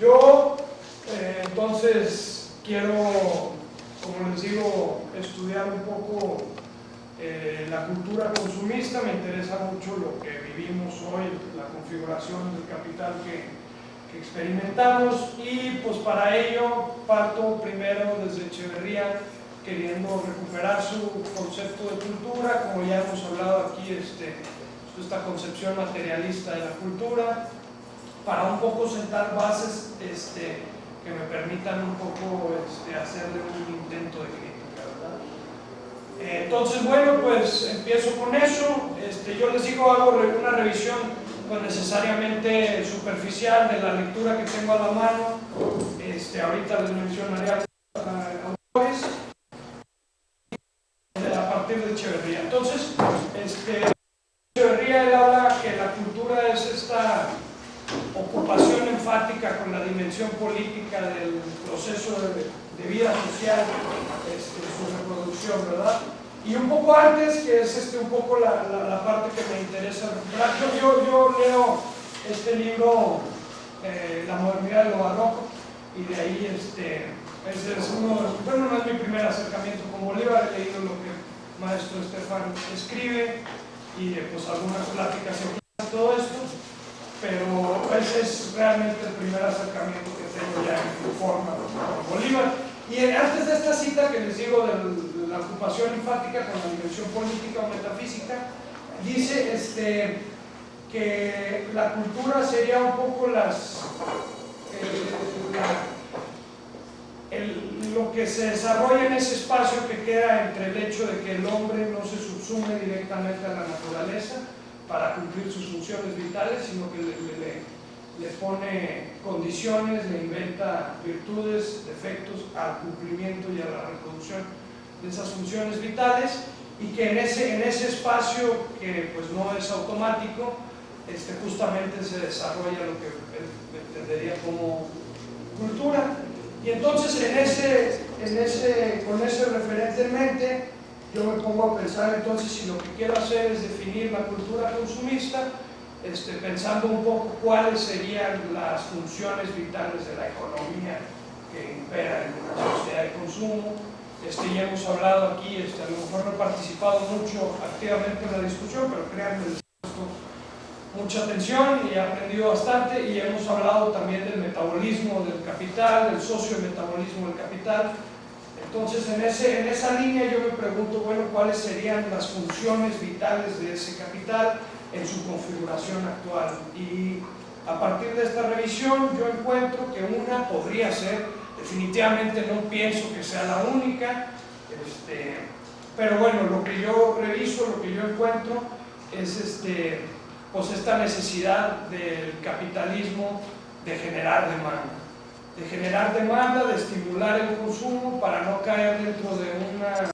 Yo, eh, entonces, quiero, como les digo, estudiar un poco eh, la cultura consumista, me interesa mucho lo que vivimos hoy, la configuración del capital que, experimentamos. Y pues para ello parto primero desde Echeverría queriendo recuperar su concepto de cultura, como ya hemos hablado aquí, este, esta concepción materialista de la cultura, para un poco sentar bases este, que me permitan un poco este, hacerle un intento de crítica. Eh, entonces, bueno, pues empiezo con eso. Este, yo les digo, hago una revisión pues necesariamente superficial de la lectura que tengo a la mano. Este, ahorita les mencionaré autores a partir de Echeverría. Entonces, este, Echeverría él habla que la cultura es esta ocupación enfática política del proceso de, vida social, este, su reproducción, ¿verdad? Y un poco antes, que es este, un poco la, la, parte que me interesa recuperar, yo, yo, leo este libro, eh, La modernidad de lo barroco, y de ahí este, ese es uno, bueno, no es mi primer acercamiento con Bolívar, he leído lo que maestro Estefan escribe, y pues algunas pláticas y todo esto, pero ese es realmente el primer acercamiento que tengo ya en forma con Bolívar. Y antes de esta cita que les digo de la ocupación enfática con la dimensión política o metafísica, dice este, que la cultura sería un poco las, eh, lo que se desarrolla en ese espacio que queda entre el hecho de que el hombre no se subsume directamente a la naturaleza, para cumplir sus funciones vitales, sino que le, le, pone condiciones, le inventa virtudes, defectos al cumplimiento y a la reproducción de esas funciones vitales y que en ese, en ese espacio que pues no es automático, este, justamente se desarrolla lo que entendería como cultura. Y entonces en ese, en ese, con ese referente en mente, yo me pongo a pensar entonces si lo que quiero hacer es definir la cultura consumista, este, pensando un poco cuáles serían las funciones vitales de la economía que impera en una sociedad de consumo. Este, ya hemos hablado aquí, este, a lo mejor no he participado mucho activamente en la discusión, pero créanme, les he mucha atención y he aprendido bastante y hemos hablado también del metabolismo del capital, del socio-metabolismo del capital, entonces, en, ese, en esa línea yo me pregunto, bueno, ¿cuáles serían las funciones vitales de ese capital en su configuración actual? Y a partir de esta revisión yo encuentro que una podría ser, definitivamente no pienso que sea la única, este, pero bueno, lo que yo reviso, lo que yo encuentro es este, pues esta necesidad del capitalismo de generar demanda de generar demanda, de estimular el consumo para no caer dentro de una,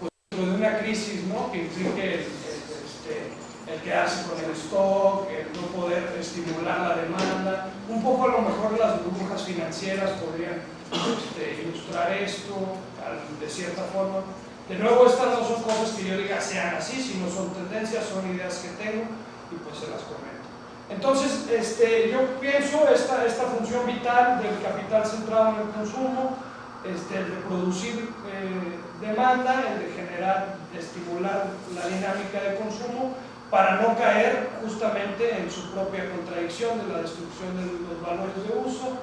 pues, dentro de una crisis ¿no? que implique el, este, el, quedarse con el stock, el no poder estimular la demanda. Un poco a lo mejor las burbujas financieras podrían este, ilustrar esto de cierta forma. De nuevo, estas no son cosas que yo diga sean así, sino son tendencias, son ideas que tengo y pues se las comento. Entonces, este, yo pienso esta, esta función vital del capital centrado en el consumo, este, el de producir eh, demanda, el de generar, de estimular la dinámica de consumo, para no caer justamente en su propia contradicción de la destrucción de los valores de uso.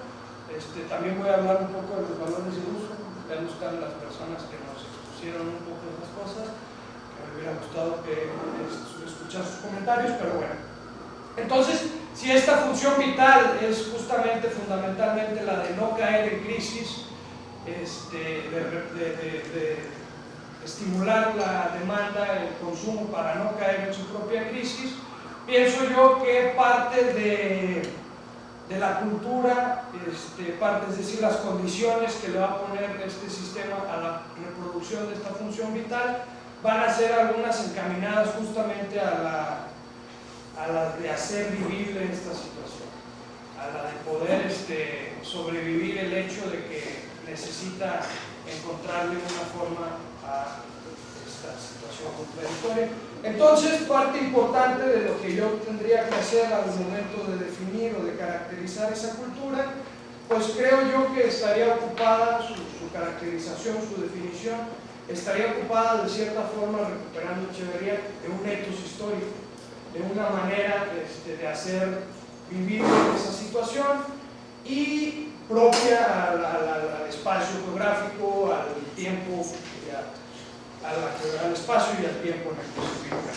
Este, también voy a hablar un poco de los valores de uso, ya están las personas que nos expusieron un poco esas cosas, que me hubiera gustado que escuchar sus comentarios, pero bueno. Entonces, si esta función vital es justamente, fundamentalmente la de no caer en crisis, este, de, estimular la demanda, el consumo para no caer en su propia crisis, pienso yo que parte de, la cultura, este, parte, es decir, las condiciones que le va a poner este sistema a la reproducción de esta función vital, van a ser algunas encaminadas justamente a la a la de hacer vivible esta situación, a la de poder este, sobrevivir el hecho de que necesita encontrarle una forma a esta situación contradictoria. Entonces, parte importante de lo que yo tendría que hacer al momento de definir o de caracterizar esa cultura pues creo yo que estaría ocupada, su, caracterización, su definición, estaría ocupada de cierta forma, recuperando Echeverría, de un etos histórico, de una manera este, de hacer vivir esa situación y propia al, espacio geográfico, al tiempo, al, espacio y al tiempo en el que se ubica.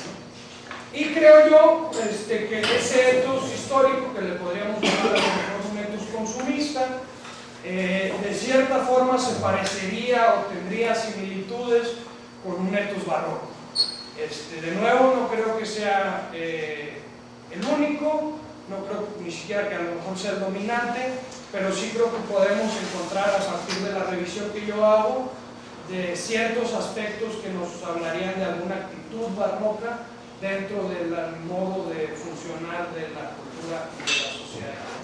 Y creo yo este, que ese etos histórico, que le podríamos llamar a un etos consumista, eh, de cierta forma se parecería o tendría similitudes con un etos barroco. Este, de nuevo, no creo que sea eh, el único, no creo ni siquiera que a lo mejor sea el dominante, pero sí creo que podemos encontrar a partir de la revisión que yo hago de ciertos aspectos que nos hablarían de alguna actitud barroca dentro del modo de funcionar de la cultura y de la sociedad.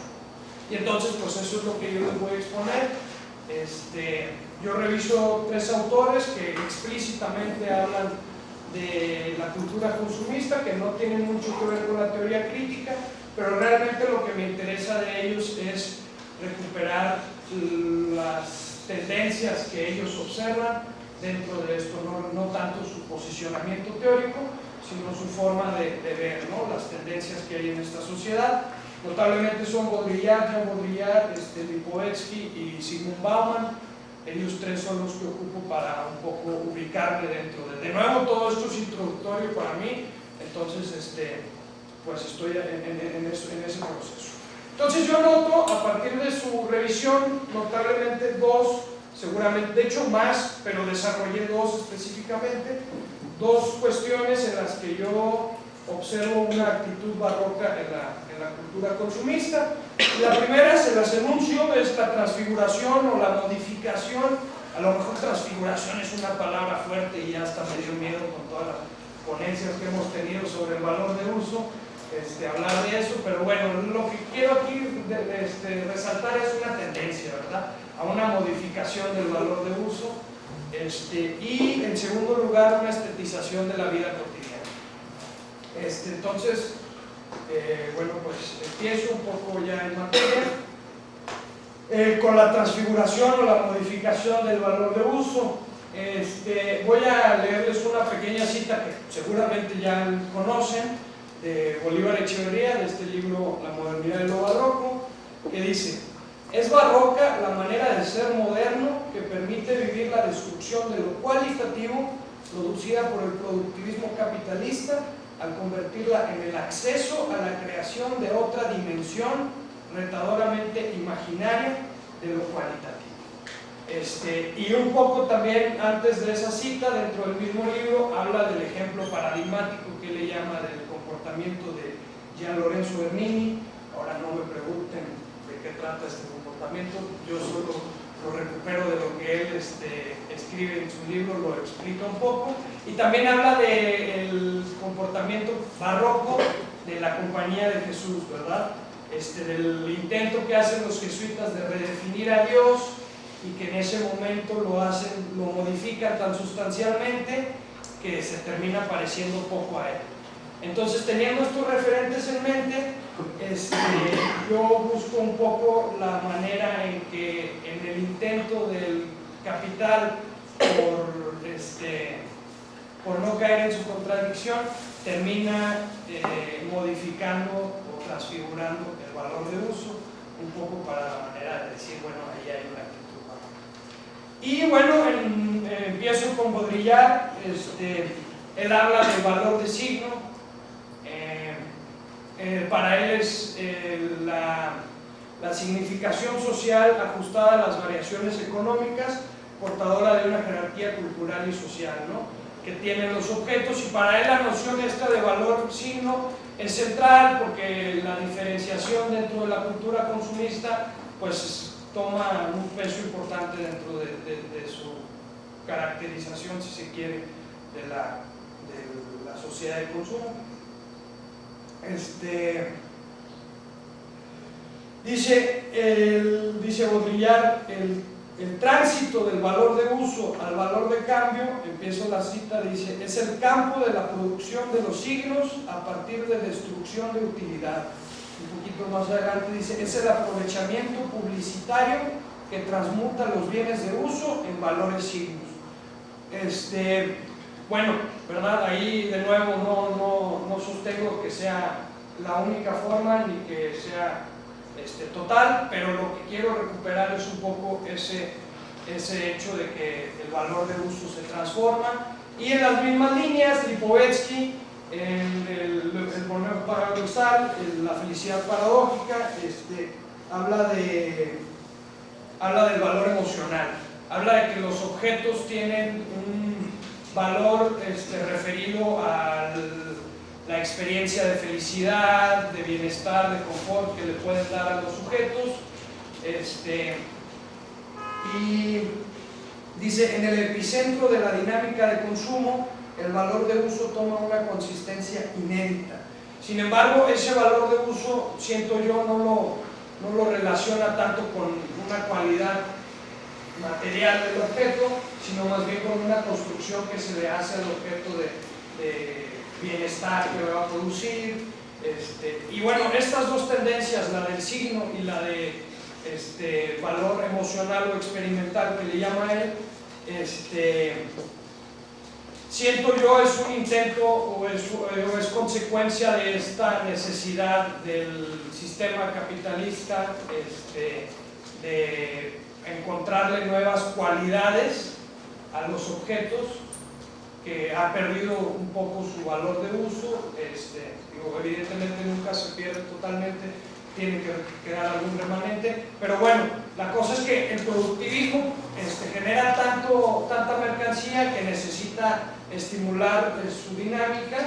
Y entonces, pues eso es lo que yo les voy a exponer. Este, yo reviso tres autores que explícitamente hablan de la cultura consumista, que no tienen mucho que ver con la teoría crítica, pero realmente lo que me interesa de ellos es recuperar las tendencias que ellos observan dentro de esto, no, no tanto su posicionamiento teórico, sino su forma de, ver las tendencias que hay en esta sociedad. Notablemente son Baudrillard, Jean Baudrillard, este, Lipovetsky y Sigmund Bauman. Ellos tres son los que ocupo para un poco ubicarme dentro de... De nuevo, todo esto es introductorio para mí, entonces este, pues estoy en, en ese proceso. Entonces yo noto, a partir de su revisión, notablemente dos, seguramente, de hecho más, pero desarrollé dos específicamente, dos cuestiones en las que yo observo una actitud barroca en la, en la cultura consumista. La primera, se las enuncio, es la transfiguración o la modificación. A lo mejor transfiguración es una palabra fuerte y ya hasta me dio miedo con todas las ponencias que hemos tenido sobre el valor de uso, este, hablar de eso, pero bueno, lo que quiero aquí este, resaltar es una tendencia, ¿verdad? A una modificación del valor de uso este, y en segundo lugar, una estetización de la vida cotidiana. Este, entonces, eh, bueno, pues empiezo un poco ya en materia. Eh, con la transfiguración o la modificación del valor de uso. Este, voy a leerles una pequeña cita que seguramente ya conocen, de Bolívar Echeverría, de este libro La modernidad de lo barroco, que dice, es barroca la manera de ser moderno que permite vivir la destrucción de lo cualitativo producida por el productivismo capitalista al convertirla en el acceso a la creación de otra dimensión retadoramente imaginaria de lo cualitativo. Este, y un poco también antes de esa cita, dentro del mismo libro, habla del ejemplo paradigmático que le llama del comportamiento de Gian Lorenzo Bernini. Ahora no me pregunten de qué trata este yo solo lo recupero de lo que él este, escribe en su libro, lo explica un poco, y también habla del comportamiento barroco de la compañía de Jesús, ¿verdad? Este, del intento que hacen los jesuitas de redefinir a Dios y que en ese momento lo hacen, lo modifican tan sustancialmente que se termina pareciendo poco a él. Entonces, teniendo estos referentes en mente, este, yo busco un poco la manera en que en el intento del capital por, este, por no caer en su contradicción, termina eh, modificando o transfigurando el valor de uso, un poco para la manera de decir, bueno, ahí hay una actitud Y bueno, eh, empiezo con Baudrillard, este, él habla del valor de signo, eh, para él es eh, la, significación social ajustada a las variaciones económicas, portadora de una jerarquía cultural y social, que tienen los objetos y para él la noción esta de valor signo es central porque la diferenciación dentro de la cultura consumista pues toma un peso importante dentro de, su caracterización, si se quiere, de la, de la sociedad de consumo. Este, dice, el, dice Baudrillard, el, el tránsito del valor de uso al valor de cambio, empiezo la cita, dice, es el campo de la producción de los siglos a partir de destrucción de utilidad. un poquito más adelante dice, es el aprovechamiento publicitario que transmuta los bienes de uso en valores signos. Este, bueno, ¿verdad? Ahí de nuevo no, no, no sostengo que sea la única forma ni que sea este, total, pero lo que quiero recuperar es un poco ese, ese hecho de que el valor de uso se transforma. Y en las mismas líneas Lipovetsky en el, el paradoxal, la felicidad paradójica, este, habla, de, habla del valor emocional, habla de que los objetos tienen un valor este, referido a la experiencia de felicidad, de bienestar, de confort que le pueden dar a los sujetos. Este, y dice, en el epicentro de la dinámica de consumo, el valor de uso toma una consistencia inédita. Sin embargo, ese valor de uso, siento yo, no lo, no lo relaciona tanto con una cualidad material del objeto, sino más bien con una construcción que se le hace al objeto de, bienestar que va a producir. Este, y bueno, estas dos tendencias, la del signo y la de este, valor emocional o experimental que le llama él, este, siento yo es un intento o es, consecuencia de esta necesidad del sistema capitalista de encontrarle nuevas cualidades a los objetos que ha perdido un poco su valor de uso, este, evidentemente nunca se pierde totalmente, tiene que quedar algún remanente, pero bueno, la cosa es que el productivismo este, genera tanto, tanta mercancía que necesita estimular eh, su dinámica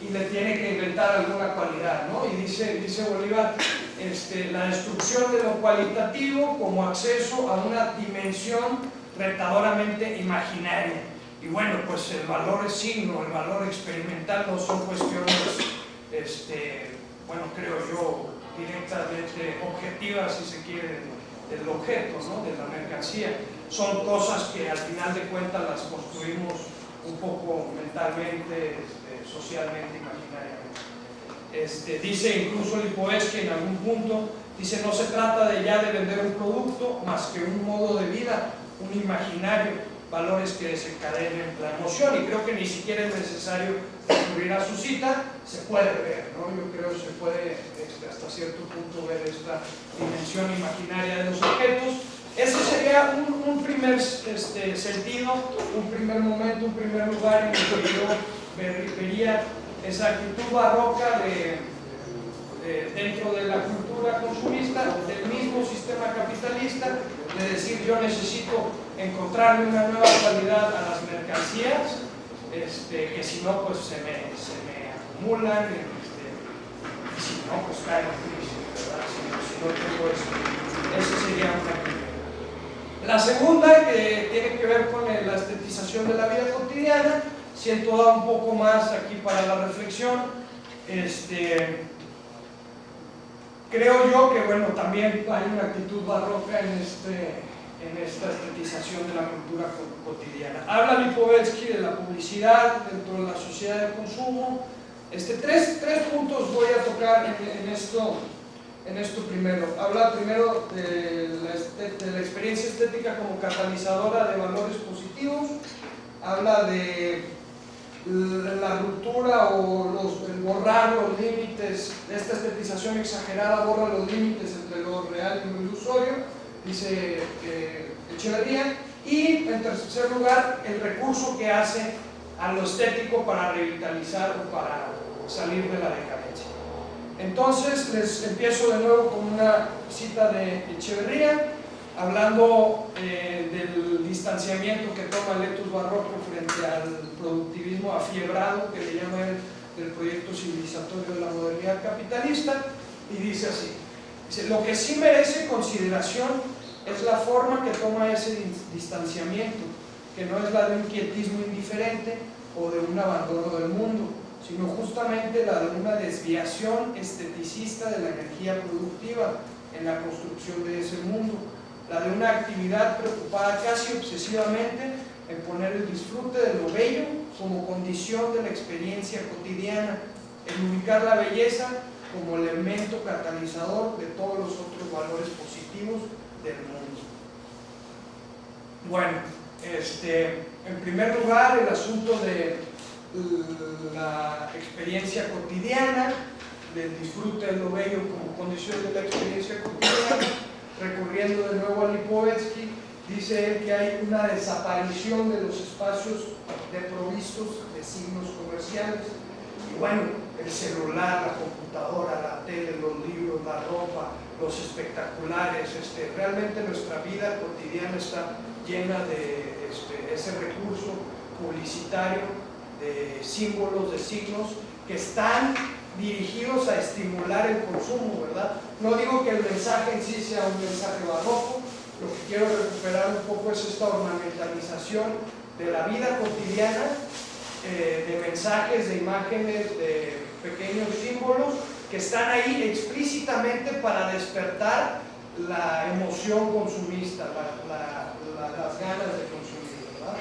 y le tiene que inventar alguna cualidad, ¿no? Y dice, Bolívar, este, la destrucción de lo cualitativo como acceso a una dimensión retadoramente imaginaria. Y bueno, pues el valor es signo, el valor experimental no son cuestiones, este, bueno, creo yo, directamente objetivas, si se quiere, del objeto, ¿no? de la mercancía. Son cosas que al final de cuentas las construimos un poco mentalmente, este, socialmente, imaginariamente. Este, dice incluso Lipovetsky en algún punto, dice no se trata de ya de vender un producto más que un modo de vida, un imaginario, valores que desencadenen la emoción y creo que ni siquiera es necesario recurrir a su cita, se puede ver, ¿no? yo creo que se puede este, hasta cierto punto ver esta dimensión imaginaria de los objetos. Ese sería un, primer este, sentido, un primer momento, un primer lugar en el que yo vería esa actitud barroca de dentro de la cultura consumista, del mismo sistema capitalista, de decir yo necesito encontrarle una nueva cualidad a las mercancías, este, que si no pues se me, se me acumulan, este, y si no pues caen en crisis, ¿verdad? Si, no tengo eso. Esa sería una primera. La segunda, que tiene que ver con la estetización de la vida cotidiana, siento da un poco más aquí para la reflexión, este, Creo yo que, bueno, también hay una actitud barroca en, este, en esta estetización de la cultura cotidiana. Habla Lipovetsky de la publicidad dentro de la sociedad de consumo. Este, tres, tres puntos voy a tocar en, esto, en esto primero. Habla primero de la, de la experiencia estética como catalizadora de valores positivos. Habla de la ruptura o los, el borrar los límites, esta estetización exagerada borra los límites entre lo real y lo ilusorio, dice eh, Echeverría, y en tercer lugar el recurso que hace a estético para revitalizar o para salir de la decadencia. Entonces les empiezo de nuevo con una cita de Echeverría, hablando eh, del distanciamiento que toma el etos barroco frente al productivismo afiebrado que le llama el, del proyecto civilizatorio de la modernidad capitalista y dice así, lo que sí merece consideración es la forma que toma ese distanciamiento, que no es la de un quietismo indiferente o de un abandono del mundo, sino justamente la de una desviación esteticista de la energía productiva en la construcción de ese mundo la de una actividad preocupada casi obsesivamente en poner el disfrute de lo bello como condición de la experiencia cotidiana, en ubicar la belleza como elemento catalizador de todos los otros valores positivos del mundo. Bueno, este, en primer lugar el asunto de la experiencia cotidiana, del disfrute de lo bello como condición de la experiencia cotidiana, recurriendo de nuevo a Lipovetsky, dice él que hay una desaparición de los espacios provistos de signos comerciales. Y bueno, el celular, la computadora, la tele, los libros, la ropa, los espectaculares, este, realmente nuestra vida cotidiana está llena de este, ese recurso publicitario, de símbolos, de signos, que están dirigidos a estimular el consumo, ¿verdad? No digo que el mensaje en sí sea un mensaje barroco, lo que quiero recuperar un poco es esta ornamentalización de la vida cotidiana, eh, de mensajes, de imágenes, de pequeños símbolos que están ahí explícitamente para despertar la emoción consumista, las ganas de consumir, ¿verdad?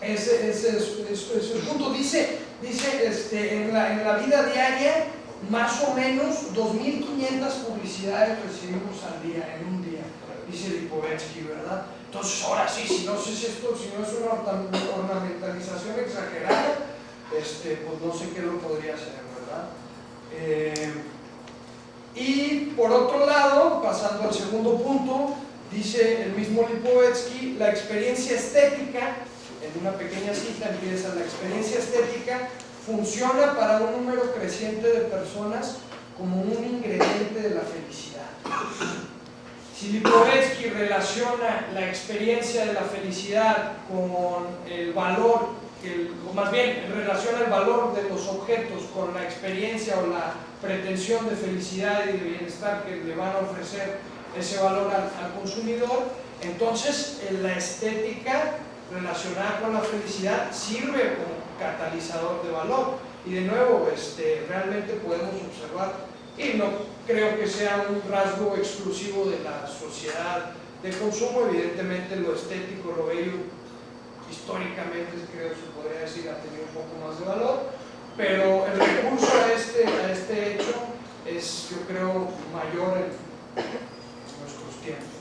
Ese, es, el punto. Dice, dice este, en, la, en la vida diaria, más o menos 2.500 publicidades recibimos al día, en un día, dice Lipovetsky, ¿verdad? Entonces, ahora sí, si no sé si esto, si no es una ornamentalización exagerada, este, pues no sé qué lo podría ser, ¿verdad? Eh, y por otro lado, pasando al segundo punto, dice el mismo Lipovetsky, la experiencia estética, en una pequeña cita empieza, la experiencia estética funciona para un número creciente de personas como un ingrediente de la felicidad. Si Lipovetsky relaciona la experiencia de la felicidad con el valor, o más bien relaciona el valor de los objetos con la experiencia o la pretensión de felicidad y de bienestar que le van a ofrecer ese valor al, consumidor, entonces la estética relacionada con la felicidad sirve como catalizador de valor. Y de nuevo, este, realmente podemos observar y no creo que sea un rasgo exclusivo de la sociedad de consumo, evidentemente lo estético, lo bello, históricamente creo que se podría decir ha tenido un poco más de valor, pero el recurso a este, a este hecho es yo creo mayor en nuestros tiempos.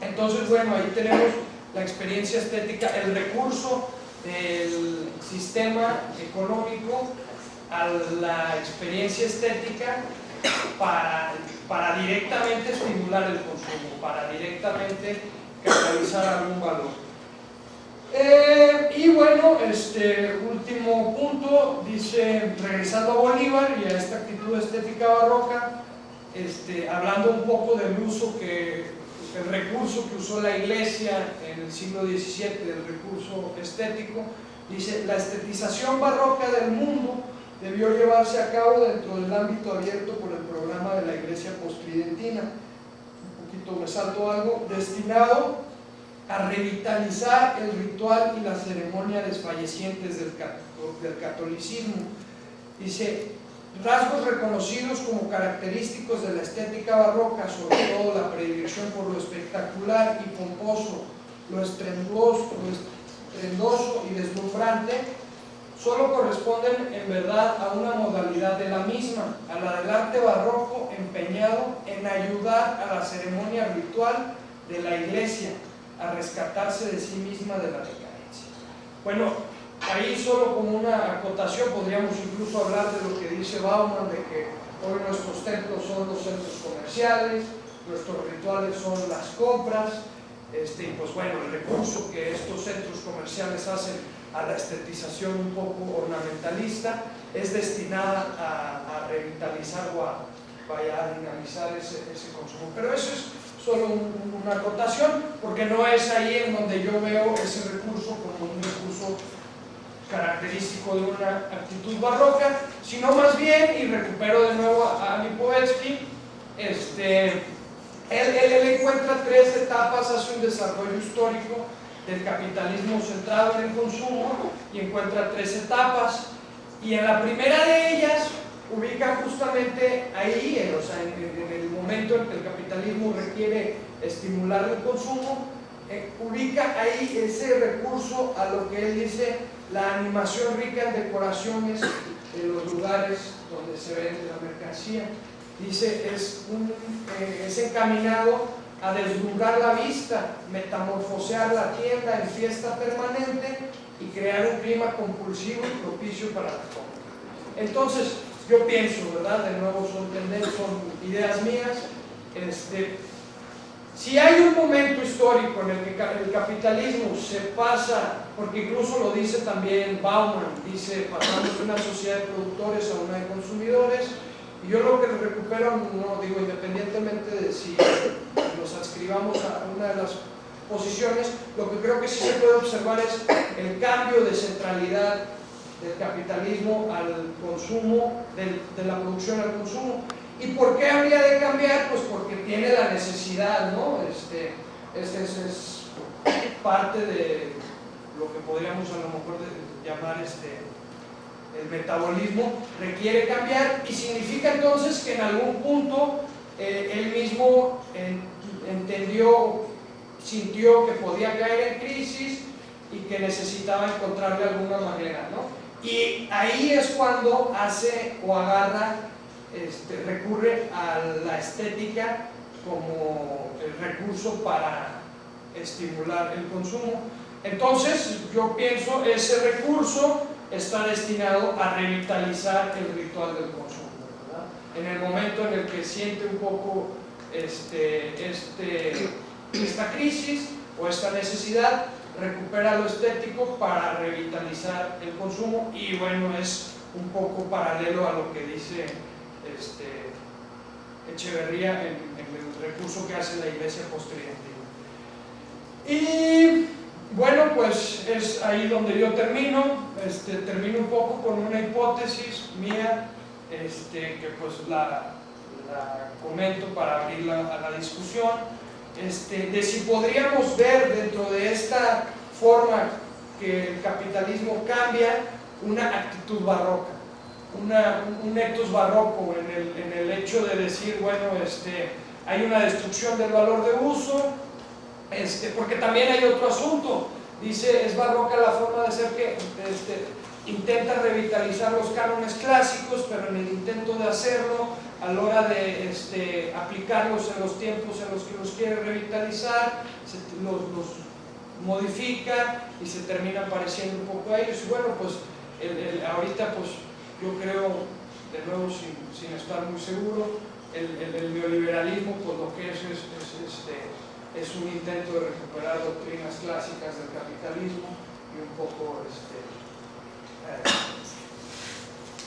Entonces bueno, ahí tenemos la experiencia estética, el recurso del sistema económico a la experiencia estética para, para directamente estimular el consumo, para directamente catalizar algún valor. Eh, y bueno, este último punto, dice, regresando a Bolívar y a esta actitud estética barroca, este, hablando un poco del uso que, el recurso que usó la iglesia en el siglo XVII, del recurso estético, dice, la estetización barroca del mundo debió llevarse a cabo dentro del ámbito abierto por el programa de la Iglesia Postridentina. Un poquito me salto algo, destinado a revitalizar el ritual y la ceremonia desfallecientes del, catolicismo. Dice, rasgos reconocidos como característicos de la estética barroca, sobre todo la predilección por lo espectacular y pomposo, lo estrendoso, lo estrendoso y deslumbrante, solo corresponden en verdad a una modalidad de la misma, a la del arte barroco empeñado en ayudar a la ceremonia ritual de la iglesia a rescatarse de sí misma de la decadencia. Bueno, ahí solo como una acotación podríamos incluso hablar de lo que dice Bauman, de que hoy nuestros templos son los centros comerciales, nuestros rituales son las compras, este, pues bueno, el recurso que estos centros comerciales hacen a la estetización un poco ornamentalista, es destinada a, revitalizar o a, vaya, a dinamizar ese, consumo. Pero eso es solo una acotación, porque no es ahí en donde yo veo ese recurso como un recurso característico de una actitud barroca, sino más bien, y recupero de nuevo a, Lipovetsky, este, él, él encuentra tres etapas hacia un desarrollo histórico del capitalismo centrado en el consumo y encuentra tres etapas. Y en la primera de ellas ubica justamente ahí, o sea, en, el momento en que el capitalismo requiere estimular el consumo, eh, ubica ahí ese recurso a lo que él dice la animación rica en decoraciones de los lugares donde se vende la mercancía. Dice, es, eh, es encaminado a deslumbrar la vista, metamorfosear la tienda en fiesta permanente y crear un clima compulsivo y propicio para la compra. Entonces, yo pienso, ¿verdad? De nuevo son tendencias, son ideas mías. Este, si hay un momento histórico en el que el capitalismo se pasa, porque incluso lo dice también Bauman, dice pasamos de una sociedad de productores a una de consumidores, y yo lo que recupero, no digo independientemente de si nos adscribamos a una de las posiciones, lo que creo que sí se puede observar es el cambio de centralidad del capitalismo al consumo, de la producción al consumo. ¿Y por qué habría de cambiar? Pues porque tiene la necesidad, ¿no? Este, este, es parte de lo que podríamos a lo mejor llamar este, el metabolismo, requiere cambiar y significa entonces que en algún punto eh, él mismo entendió, sintió que podía caer en crisis y que necesitaba encontrarle alguna manera, ¿no? Y ahí es cuando hace o agarra, este, recurre a la estética como recurso para estimular el consumo. Entonces, yo pienso, ese recurso está destinado a revitalizar el ritual del consumo. En el momento en el que siente un poco este, este, esta crisis o esta necesidad, recupera lo estético para revitalizar el consumo y bueno, es un poco paralelo a lo que dice este, Echeverría en, el recurso que hace la iglesia postridentina. Y bueno, pues es ahí donde yo termino, este, termino un poco con una hipótesis mía este, que pues la, la comento para abrirla a la discusión este, de si podríamos ver dentro de esta forma que el capitalismo cambia una actitud barroca, un etos barroco en el, en el, hecho de decir, bueno, este, hay una destrucción del valor de uso, este, porque también hay otro asunto, dice, es barroca la forma de hacer que este, intenta revitalizar los cánones clásicos, pero en el intento de hacerlo a la hora de este, aplicarlos en los tiempos en los que los quiere revitalizar, los, modifica y se termina pareciendo un poco a ellos. Y bueno, pues ahorita pues yo creo, de nuevo sin, estar muy seguro, el, neoliberalismo pues lo que es es, este, es un intento de recuperar doctrinas clásicas del capitalismo y un poco este, eh,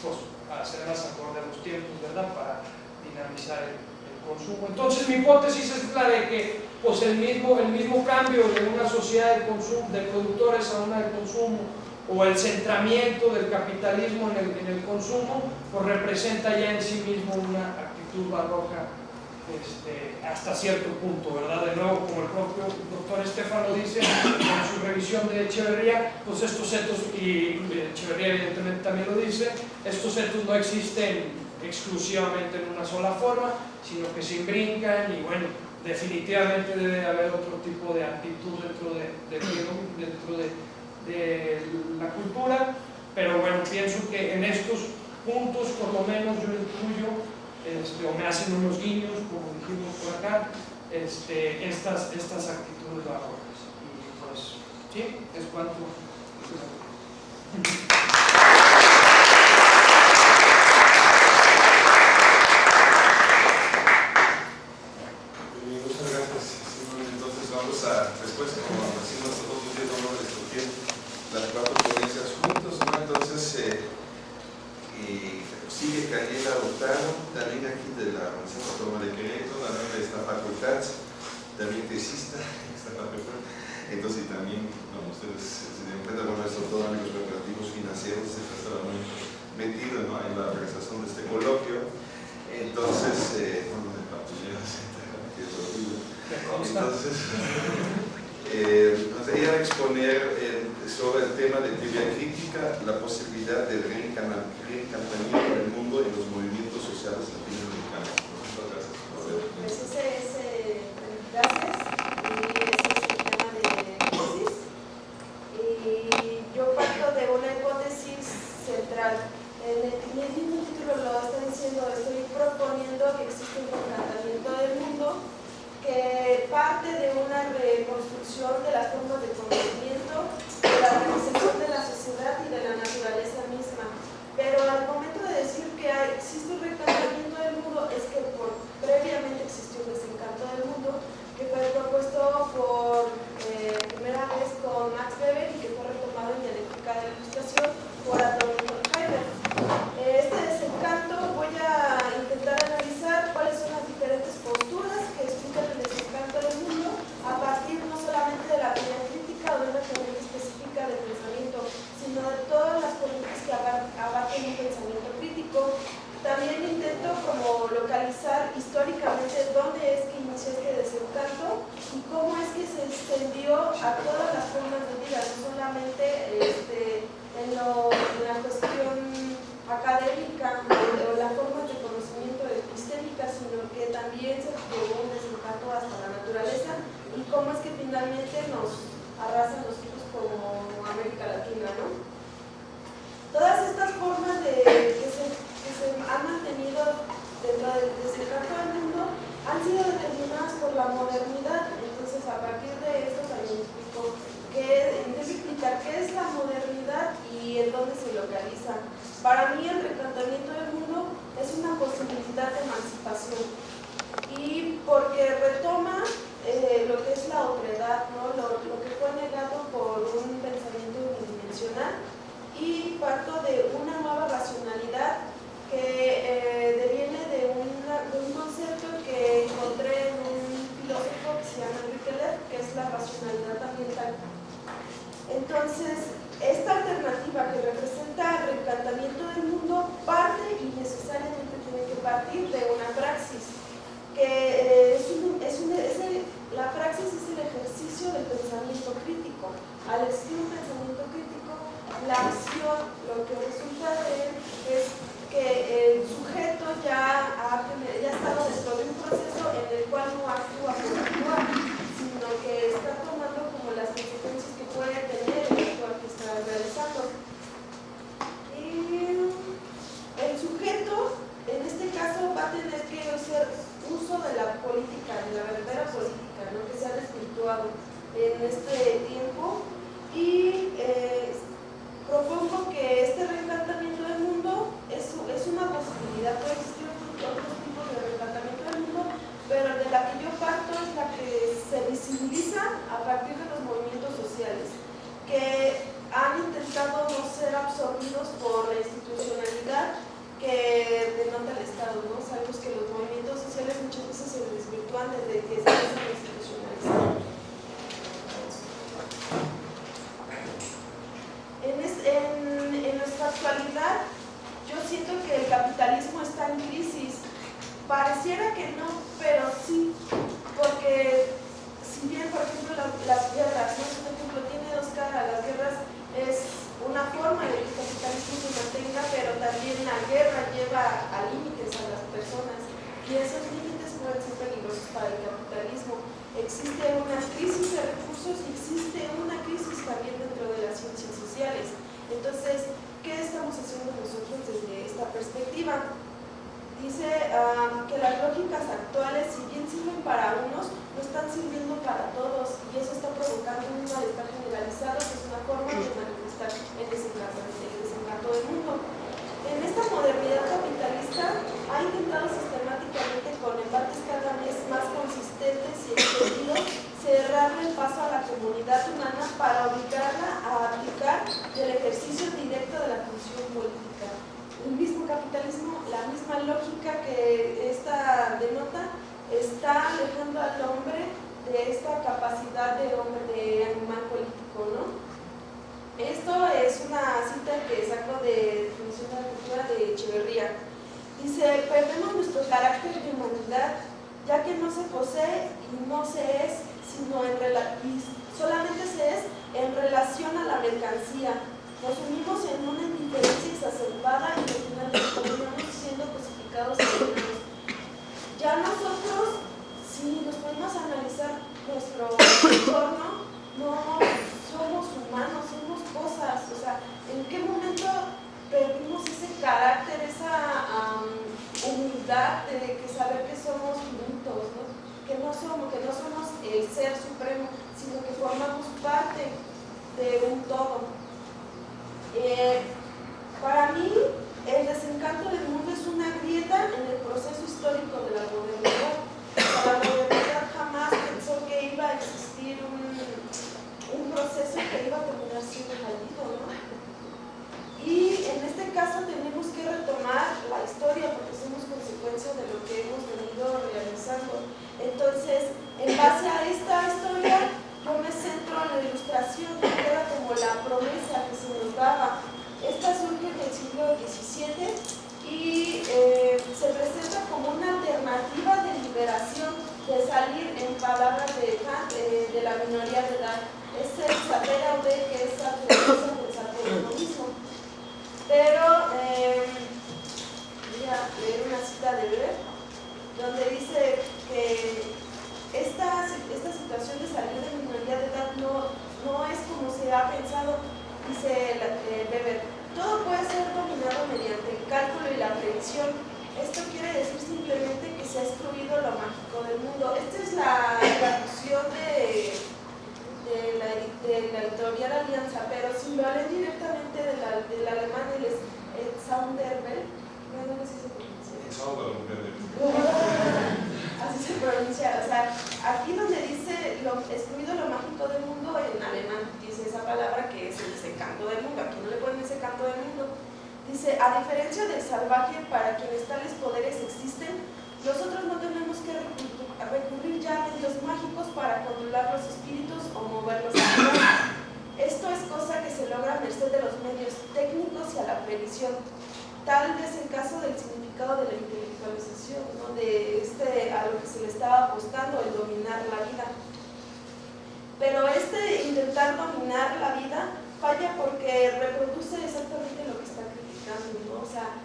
pues, hacerlas acorde a los tiempos, ¿verdad? Para dinamizar el, consumo. Entonces mi hipótesis es la de que pues el mismo, el mismo cambio de una sociedad de, consumo, de productores a una de consumo o el centramiento del capitalismo en el, en el consumo, pues representa ya en sí mismo una actitud barroca este, hasta cierto punto, ¿verdad? De nuevo, como el propio doctor Estefano dice en su revisión de Echeverría, pues estos etos, y Echeverría evidentemente también lo dice, estos etos no existen exclusivamente en una sola forma, sino que se imbrincan y bueno, definitivamente debe haber otro tipo de actitud dentro de, dentro de, de la cultura, pero bueno, pienso que en estos puntos por lo menos yo incluyo este, o me hacen unos guiños, como dijimos por acá, este, estas, estas actitudes barrocas. Y pues, sí, es cuanto. Qué es la modernidad y en dónde se localiza. Para mí, el reencantamiento del mundo es una posibilidad de emancipación y porque retoma eh, lo que es la otredad, ¿no? lo, lo que fue negado por un pensamiento unidimensional y parto de una nueva racionalidad que eh, deviene de, un concepto que encontré en un filósofo que se llama Enrique que es la racionalidad ambiental. Entonces, esta alternativa que representa el reencantamiento del mundo parte y necesariamente tiene que partir de una praxis, que eh, es, un, es, un, la praxis es el ejercicio del pensamiento crítico. Al existir un pensamiento crítico, la acción, lo que resulta de él es que el sujeto ya ha, ya estado dentro de un proceso en el cual no actúa por actuar, sino que está tomando como las consecuencias que puede tener el actuar que está realizando. Y el sujeto, en este caso, va a tener que hacer uso de la política, de la verdadera política, ¿no? que se ha desvirtuado en este tiempo y eh, propongo que este reencantamiento del mundo es, es una posibilidad, puede existir otros tipos de reencantamiento del mundo, pero de la que yo parto es la que se visibiliza a partir de los movimientos sociales, que han intentado no ser absorbidos por la institucionalidad que denota el Estado, ¿no? Sabemos que los movimientos sociales muchas veces se desvirtúan desde que se empiezan a institucionalizar. en, nuestra actualidad yo siento que el capitalismo está en crisis. Pareciera que no, pero sí, porque si bien, por ejemplo, las guerras, ¿no? por ejemplo, tiene dos caras, las guerras es una forma de que el capitalismo se mantenga, pero también la guerra lleva a límites a las personas y esos límites pueden ser peligrosos para el capitalismo. Existe una crisis de recursos y existe una crisis también dentro de las ciencias sociales. Entonces, ¿qué estamos haciendo nosotros desde esta perspectiva? Dice que las lógicas actuales, si bien sirven para unos, no están sirviendo para todos y eso está provocando un malestar generalizado que es una forma de manifestar el desencanto, el desencanto del mundo. En esta modernidad capitalista ha intentado sistemáticamente con embates cada vez más consistentes y extendidos cerrarle el paso a la comunidad humana para obligarla a aplicar el ejercicio directo de la función política. El mismo capitalismo, la misma lógica que esta denota, está alejando al hombre de esta capacidad de hombre, de animal político, ¿no? Esto es una cita que saco de Definición de la Cultura de Echeverría. Dice, perdemos nuestro carácter de humanidad, ya que no se posee y no se es sino en y solamente se es en relación a la mercancía. Nos unimos en una indiferencia exacerbada y al final terminamos siendo cosificados Ya nosotros, si nos podemos analizar nuestro entorno, no somos humanos, somos cosas. O sea, ¿en qué momento perdimos ese carácter, esa humildad de que saber que somos ¿no? que no somos, que no somos el ser supremo, sino que formamos parte de un todo. Eh, para mí, el desencanto del mundo es una grieta en el proceso histórico de la modernidad. La modernidad jamás pensó que iba a existir un, proceso que iba a terminar siendo fallido, ¿no? Y en este caso tenemos que retomar la historia porque somos consecuencia de lo que hemos venido realizando. Entonces, en base a esta historia, yo me centro en la ilustración que queda como la promesa que se nos daba. Esta surge del siglo XVII y eh, se presenta como una alternativa de salir en palabras de eh, de la minoría de edad. Es el saber aude que es la pensar por uno mismo. Pero eh, voy a leer una cita de Weber, donde dice que esta, esta situación de salir de minoría de edad no, no es como se ha pensado, dice Weber. Todo puede ser dominado mediante el cálculo y la predicción esto quiere decir simplemente que se ha excluido lo mágico del mundo. Esta es la traducción de, de, la, de la editorial Alianza, pero si lo leen directamente del, del alemán, el, el Sounderbel, no sé si se pronuncia. Así se pronuncia, o sea, aquí donde dice lo, excluido lo mágico del mundo, en alemán dice esa palabra que es el desencanto del mundo, aquí no le ponen ese canto del mundo Dice, a diferencia del salvaje para quienes tales poderes existen, nosotros no tenemos que recurrir ya a medios mágicos para controlar los espíritus o moverlos a Esto es cosa que se logra a merced de los medios técnicos y a la previsión. Tal vez el caso del significado de la intelectualización, ¿no? de este, a lo que se le estaba apostando, el dominar la vida. Pero este intentar dominar la vida falla porque reproduce exactamente lo que está o sea,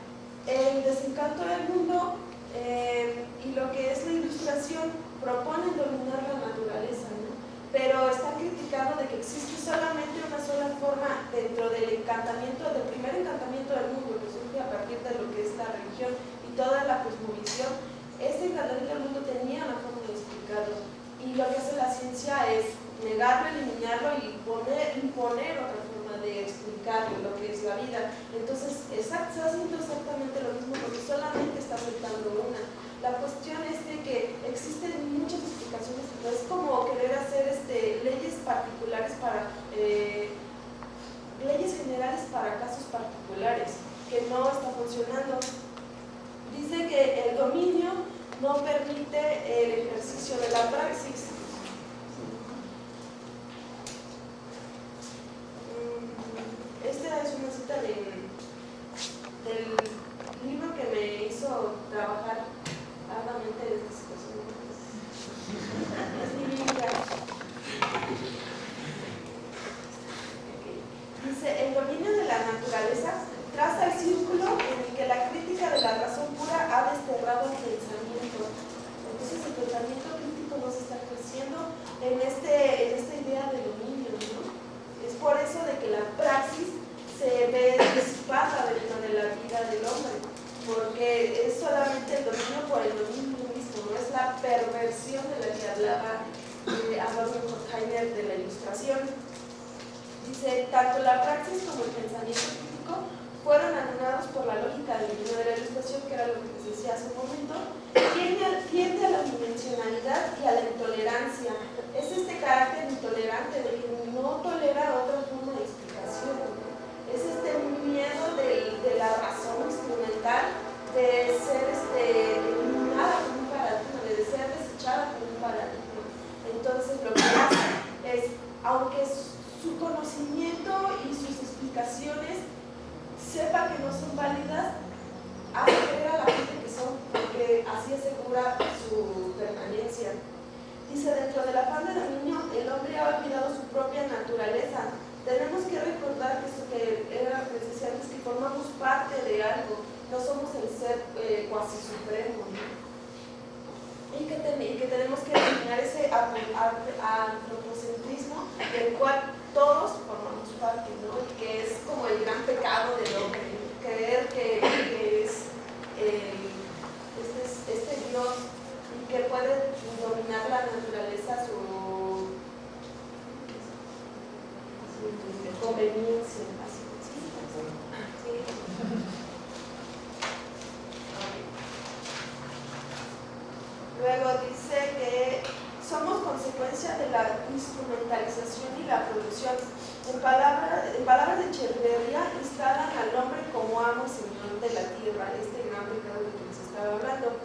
el desencanto del mundo eh, y lo que es la ilustración proponen dominar la naturaleza, ¿no? pero está criticando de que existe solamente una sola forma dentro del encantamiento, del primer encantamiento del mundo que surge a partir de lo que es la religión y toda la cosmovisión. Este encantamiento del mundo tenía una forma de explicarlo y lo que hace la ciencia es negarlo, eliminarlo y poner, imponer otra forma de explicar lo que es la vida. Entonces, está haciendo exactamente lo mismo porque solamente está aceptando una. La cuestión es de que existen muchas explicaciones, es como querer hacer este, leyes particulares para, eh, leyes generales para casos particulares, que no está funcionando. Dice que el dominio no permite el ejercicio de la praxis, esta es una cita de, del libro que me hizo trabajar arduamente en esta situación. Es Biblia. Dice, el dominio de la naturaleza traza el círculo en el que la crítica de la razón pura ha desterrado el pensamiento. Entonces el pensamiento crítico no se está creciendo en, este, en esta idea de dominio. ¿no? Es por eso de que la praxis se ve disipada dentro de la vida del hombre, porque es solamente el dominio por el dominio mismo, no es la perversión de la que hablaba eh, Adorno de la ilustración. Dice, tanto la praxis como el pensamiento crítico fueron anulados por la lógica del de la ilustración, que era lo que les decía hace un momento, tiende, tiende a la dimensionalidad y a la intolerancia. Es este carácter intolerante de que no tolera otra forma de explicación es este miedo de, la razón instrumental de ser este, eliminada por un paradigma, de ser desechada por un paradigma. Entonces lo que hace es, aunque su conocimiento y sus explicaciones sepa que no son válidas, hace creer a la gente que son, porque así asegura su permanencia. Dice, dentro del afán de dominio, el hombre ha olvidado su propia naturaleza, tenemos que recordar que, que era antes, que formamos parte de algo, no somos el ser eh, cuasi supremo. Y, que que tenemos que eliminar ese antropocentrismo del cual todos formamos parte, ¿no? y que es como el gran pecado del hombre, creer que, es este, este Dios y que puede dominar la naturaleza su conveniencia. Luego dice que somos consecuencia de la instrumentalización y la producción. En, palabras en palabras de Echeverría, instalan al hombre como amo y señor de la tierra, este gran pecado de que se estaba hablando.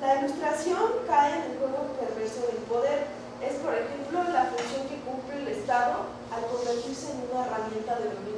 La ilustración cae en el juego perverso del poder. Es, por ejemplo, la función que cumple el Estado al convertirse en una herramienta de dominio,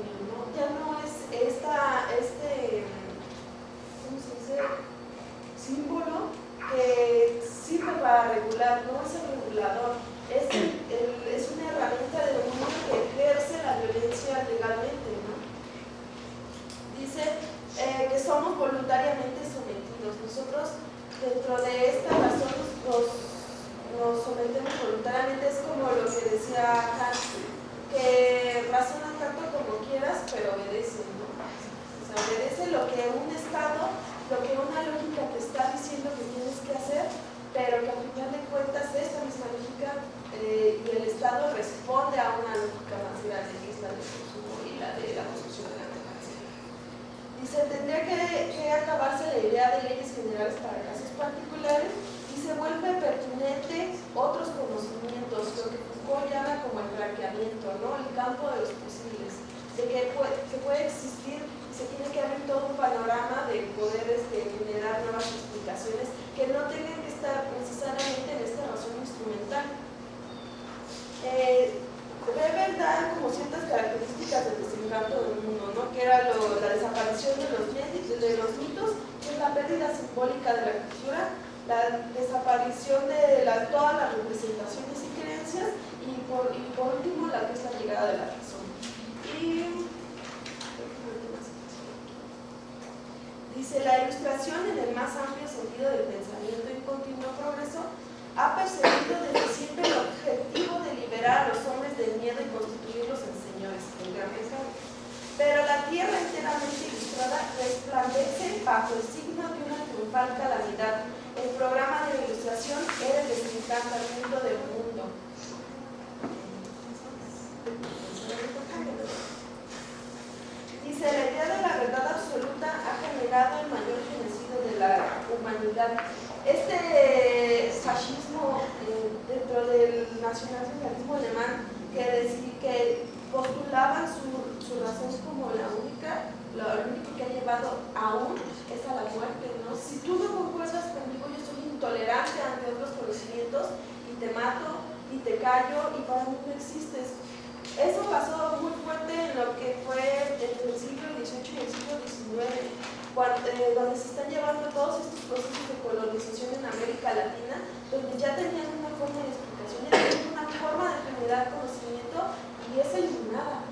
eh, donde se están llevando todos estos procesos de colonización en América Latina, donde ya tenían una forma de explicación, ya tenían una forma de generar conocimiento y es eliminada,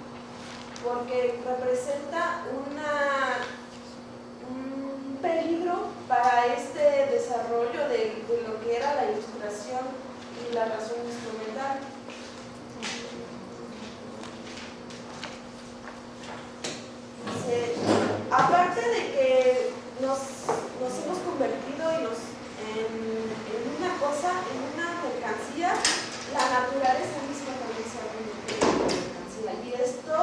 porque representa un peligro para este desarrollo de, de lo que era la ilustración y la razón instrumental. aparte de que nos, hemos convertido en, una cosa, en una mercancía, la naturaleza misma también se ha convertido en una mercancía. Y esto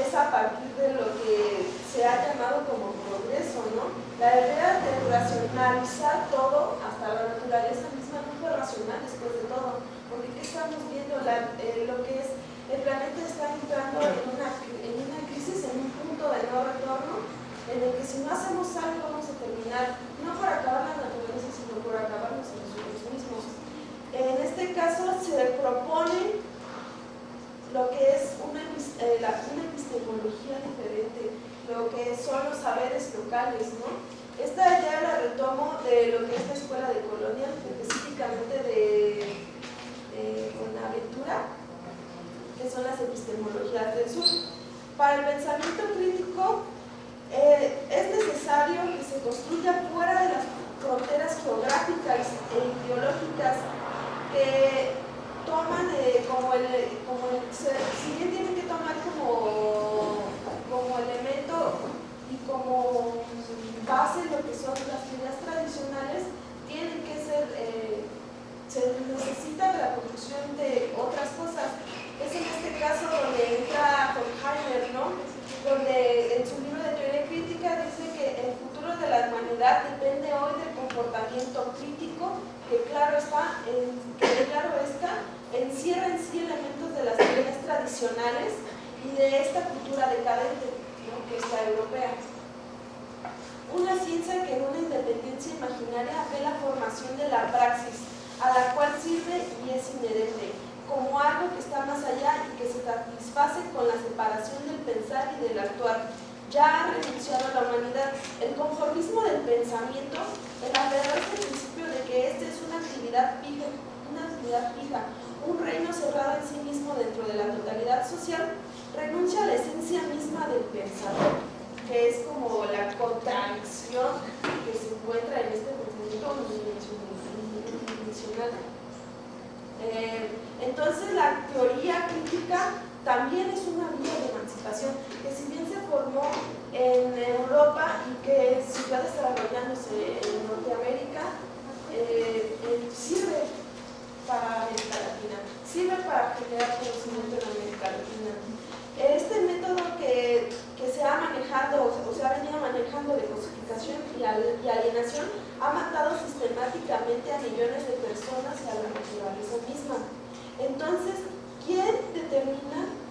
es a partir de lo que se ha llamado como progreso, ¿no? La idea de racionalizar todo, hasta la naturaleza misma no fue racional después de todo, porque ¿qué estamos viendo? Eh, lo que es, el planeta está entrando en una, en una crisis, en un punto de no retorno, en el que si no hacemos algo vamos a terminar, no por acabar la naturaleza, sino por acabarnos a nosotros mismos. En este caso se propone lo que es una, eh, una epistemología diferente, lo que son los saberes locales, ¿no? Esta idea la retomo de lo que es la escuela de colonia, específicamente de, de Buenaventura, que son las epistemologías del sur. Para el pensamiento crítico, eh, es necesario que se construya fuera de las fronteras geográficas e ideológicas que toman eh, como el, como si bien tienen que tomar como, como elemento y como base lo que son las ideas tradicionales, tienen que ser, eh, se necesita la construcción de otras cosas. Es en este caso donde entra Horkheimer, ¿no? donde en su libro de teoría crítica dice que el futuro de la humanidad depende hoy del comportamiento crítico, que claro está, que claro está, encierra en sí elementos de las teorías tradicionales y de esta cultura decadente, que es la europea. Una ciencia que en una independencia imaginaria ve la formación de la praxis, a la cual sirve y es inherente como algo que está más allá y que se satisface con la separación del pensar y del actuar. Ya ha renunciado a la humanidad. El conformismo del pensamiento, el aferrarse al principio de que esta es una actividad fija, una dignidad fija, un reino cerrado en sí mismo dentro de la totalidad social, renuncia a la esencia misma del pensador, que es como la contradicción que se encuentra en este pensamiento unidimensional. Eh, entonces la teoría crítica también es una vía de que si bien se formó en Europa y que siguió desarrollándose en Norteamérica, eh, eh, sirve para América Latina, sirve para generar conocimiento en América Latina. Este método que, que se ha manejado o se ha venido manejando de cosificación y, y alienación ha matado sistemáticamente a millones de personas y a la naturaleza misma. Entonces, ¿quién determina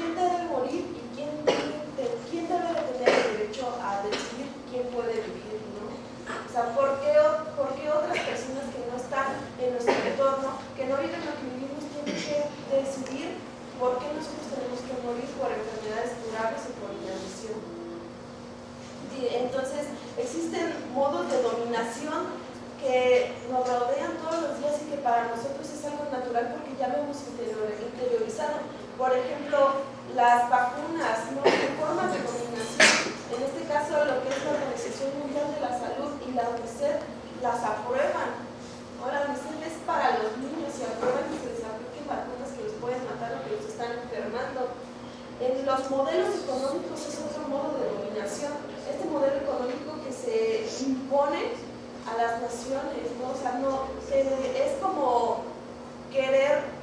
quién debe morir y quién debe, quién debe de tener el derecho a decidir quién puede vivir? ¿no? O sea, ¿por qué, ¿por qué, otras personas que no están en nuestro entorno, que no viven lo que vivimos, tienen que decidir por qué nosotros tenemos que morir por enfermedades curables o por inanición? Entonces, existen modos de dominación que nos rodean todos los días y que para nosotros es algo natural porque ya lo hemos interiorizado. Por ejemplo, las vacunas, ¿no? formas de dominación. En este caso, lo que es la Organización Mundial de la Salud y la UNICEF las aprueban. Ahora, la UNICEF es para los niños y aprueban que se les apliquen vacunas que los pueden matar o que los están enfermando. En los modelos económicos es otro modo de dominación. Este modelo económico que se impone a las naciones, ¿no? O sea, no, es como querer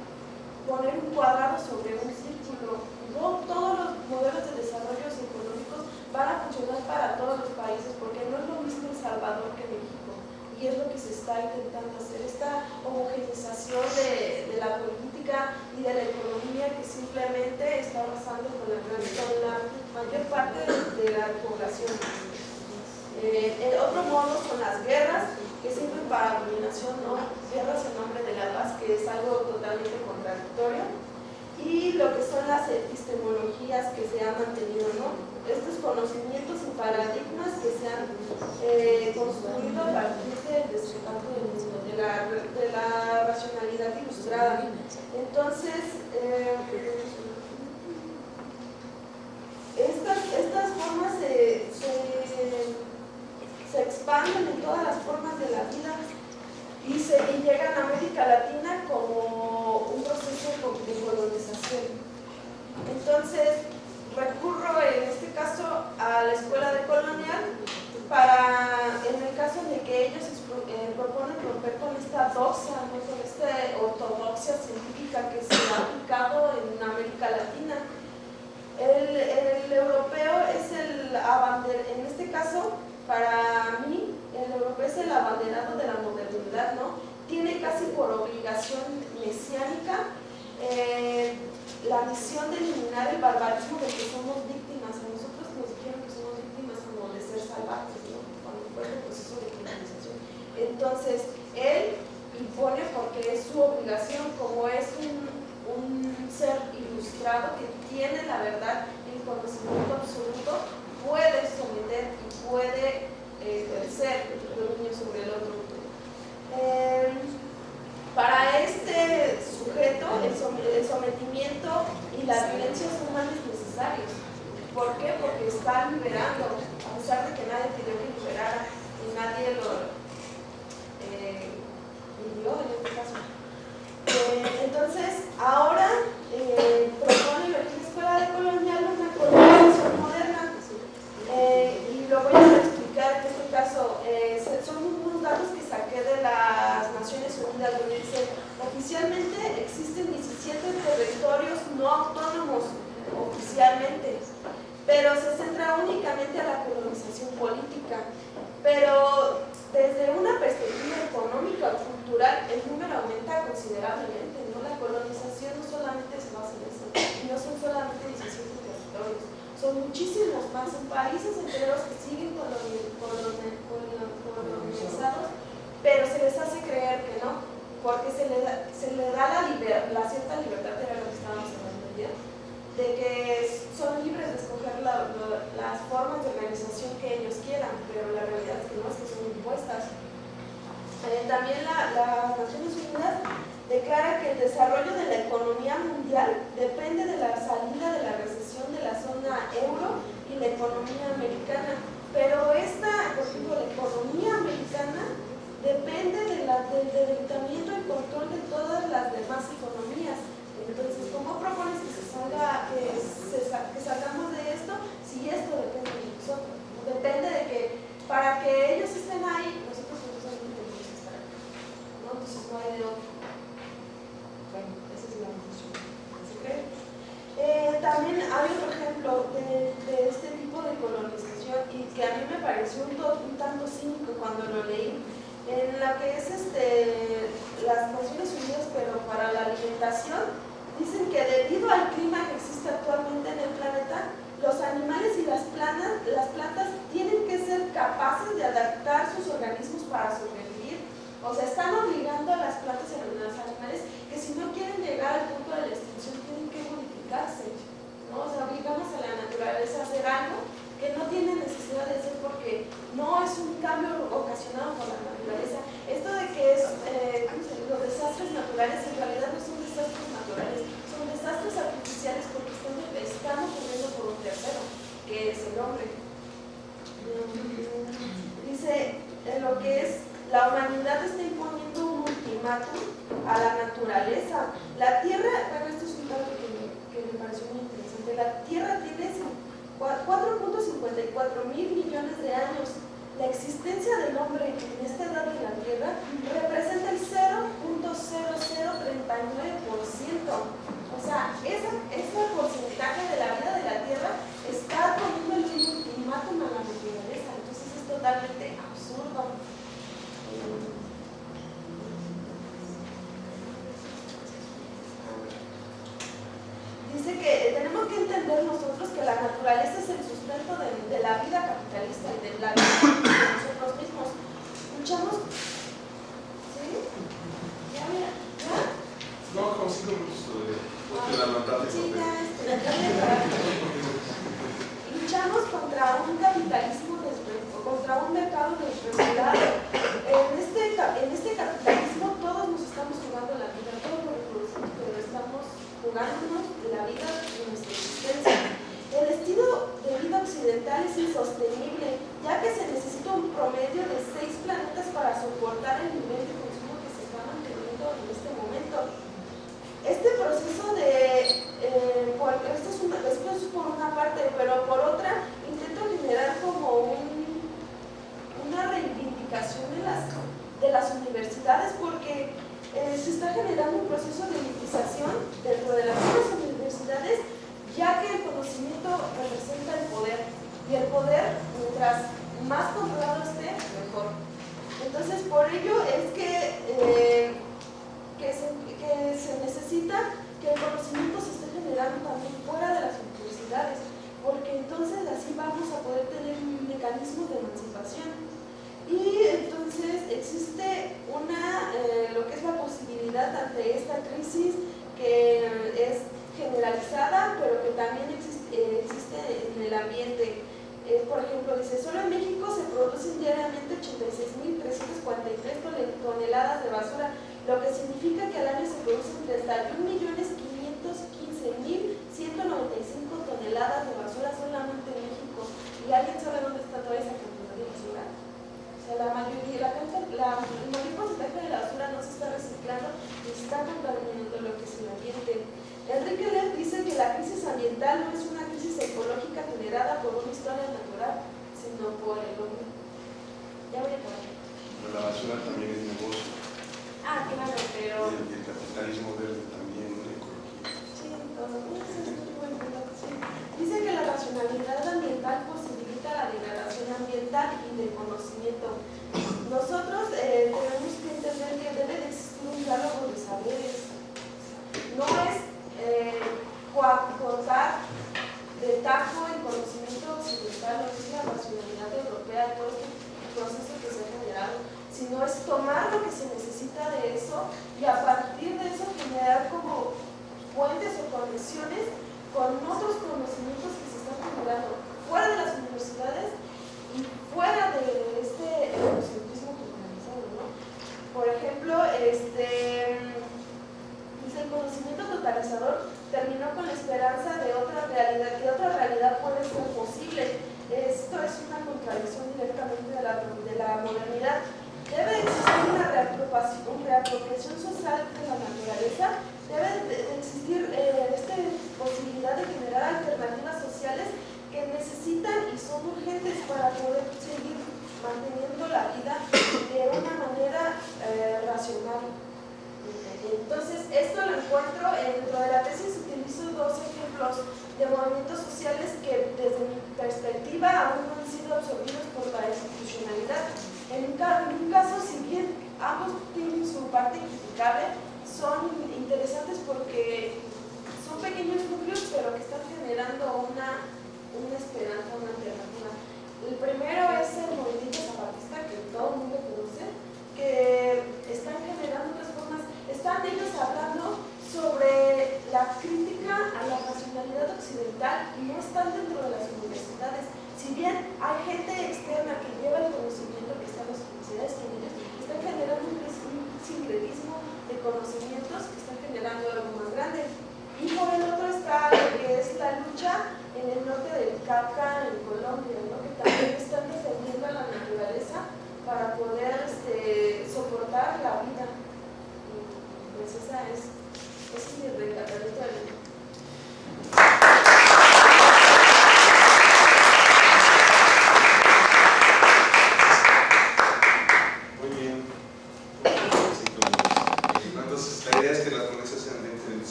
poner un cuadrado sobre un círculo. No todos los modelos de desarrollo económicos van a funcionar para todos los países, porque no es lo mismo El Salvador que México. Y es lo que se está intentando hacer, esta homogenización de, la política y de la economía que simplemente está pasando con la, con mayor parte de la población. Eh, otro modo son las guerras, que sirven para dominación, ¿no? Guerras en nombre de la paz, que es algo totalmente contradictorio. Y lo que son las epistemologías que se han mantenido, ¿no? Estos conocimientos y paradigmas que se han eh, construido a partir del descanso de la, de la racionalidad ilustrada. Entonces, eh, estas, estas formas se se expanden en todas las formas de la vida y, se, llegan a América Latina como un proceso de colonización. Entonces, recurro en este caso a la escuela de colonial para, en el caso de que ellos eh, proponen romper con esta doxa, con esta ortodoxia científica que se ha aplicado en América Latina. El, el europeo es el en este caso, para mí, el europeo es el abanderado de la modernidad, ¿no? Tiene casi por obligación mesiánica eh, la misión de eliminar el barbarismo de que somos víctimas. A nosotros nos dijeron que somos víctimas como de ser salvajes, ¿no? Cuando fue el proceso de colonización. Entonces, él impone porque es su obligación, como es un, un ser ilustrado que tiene la verdad el conocimiento absoluto, puede someter y puede eh, ejercer dominio sobre el otro. Em, para este sujeto, el, sometimiento y la violencia son más necesarios. ¿Por qué? Porque está liberando, a pesar de que nadie pidió que liberara y nadie lo eh, en este caso. Eh, entonces, ahora eh, propone la escuela de colonial una moderna eh, y lo voy a explicar en este caso. Eh, son unos datos que saqué de las Naciones Unidas donde dice oficialmente existen 17 territorios no autónomos oficialmente, pero se centra únicamente a la colonización política. Pero desde una perspectiva económica o cultural, el número aumenta considerablemente. ¿no? La colonización no solamente se basa en eso, no son solamente 17 territorios son muchísimos más, países enteros que siguen colonizados, pero se les hace creer que no, porque se le da, se le da la, la cierta libertad, era lo que estábamos hablando ayer, de que son libres de escoger las formas de organización que ellos quieran, pero la realidad es que no, es que son impuestas. Eh, también la, las declara que el desarrollo de la economía mundial depende de la salida de la recesión de la zona euro y la economía americana. Pero esta, por ejemplo, la economía americana depende de del debilitamiento y control de todas las demás economías. Entonces, ¿cómo propones que, se salga, que, que salgamos de esto si esto depende de nosotros? Depende de que para que ellos estén ahí, nosotros forzosamente tenemos que estar. ¿no? Entonces no hay de otro. Bueno, esa es la conclusión. Eh, también hay otro ejemplo de, este tipo de colonización y que a mí me pareció un, un tanto cínico cuando lo leí, en la que es este, las Naciones Unidas, pero para la alimentación, dicen que debido al clima que existe actualmente en el planeta, los animales y las plantas, las plantas tienen que ser capaces de adaptar sus organismos para sobrevivir. O sea, están obligando a las plantas y a los animales que si no quieren llegar al punto de la extinción tienen que ¿no? O sea, obligamos a la naturaleza a hacer algo que no tiene necesidad de hacer porque no es un cambio ocasionado por la naturaleza. Esto de que es, eh, los desastres naturales en realidad no son desastres naturales, son desastres artificiales porque están, están ocurriendo por un tercero, que es el hombre. Dice, en lo que es, la humanidad está imponiendo un ultimátum a la naturaleza. La Tierra, bueno, esto es un dato que me pareció muy interesante. La Tierra tiene 4.54 mil millones de años. La existencia del hombre en esta edad de la Tierra representa el 0.0039%. O sea, ese, ese porcentaje de la vida de la Tierra está poniendo el ultimátum a la naturaleza. Entonces es totalmente absurdo. dice que tenemos que entender nosotros que la naturaleza es el sustento de, de la vida capitalista y de la vida de nosotros mismos. Luchamos. ¿Sí? ¿Ya mira? ¿Ya? No, como cinco minutos todavía. Porque la. Sí, ya, este, Luchamos contra un capitalismo contra un mercado desregulado. En este, en este capitalismo todos nos estamos jugando la vida, todos lo reproducimos, pero estamos jugándonos la vida y nuestra existencia. El estilo de vida occidental es insostenible, ya que se necesita un promedio de seis planetas para soportar el nivel de consumo que se está manteniendo en este momento. Este proceso de, eh, esto, es una, esto es por una parte, pero por otra, intento generar como un, una reivindicación de las, de las universidades, porque eh, se está generando un proceso de elitización dentro de las universidades ya que el conocimiento representa el poder y el poder, mientras más controlado esté, mejor. Entonces, por ello es que, eh, que, se, que se necesita que el conocimiento se esté generando también fuera de las universidades, porque entonces así vamos a poder tener un mecanismo de emancipación. Y entonces existe una, eh, lo que es la posibilidad ante esta crisis que es generalizada, pero que también existe, eh, existe en el ambiente. Eh, por ejemplo, dice, solo en México se producen diariamente 86.343 toneladas de basura, lo que significa que al año se producen 31.515.195 toneladas de basura solamente en México. ¿Y alguien sabe dónde está toda esa cantidad la mayoría, la, la, el mayor porcentaje de la basura no se está reciclando y está contaminando lo que es el ambiente.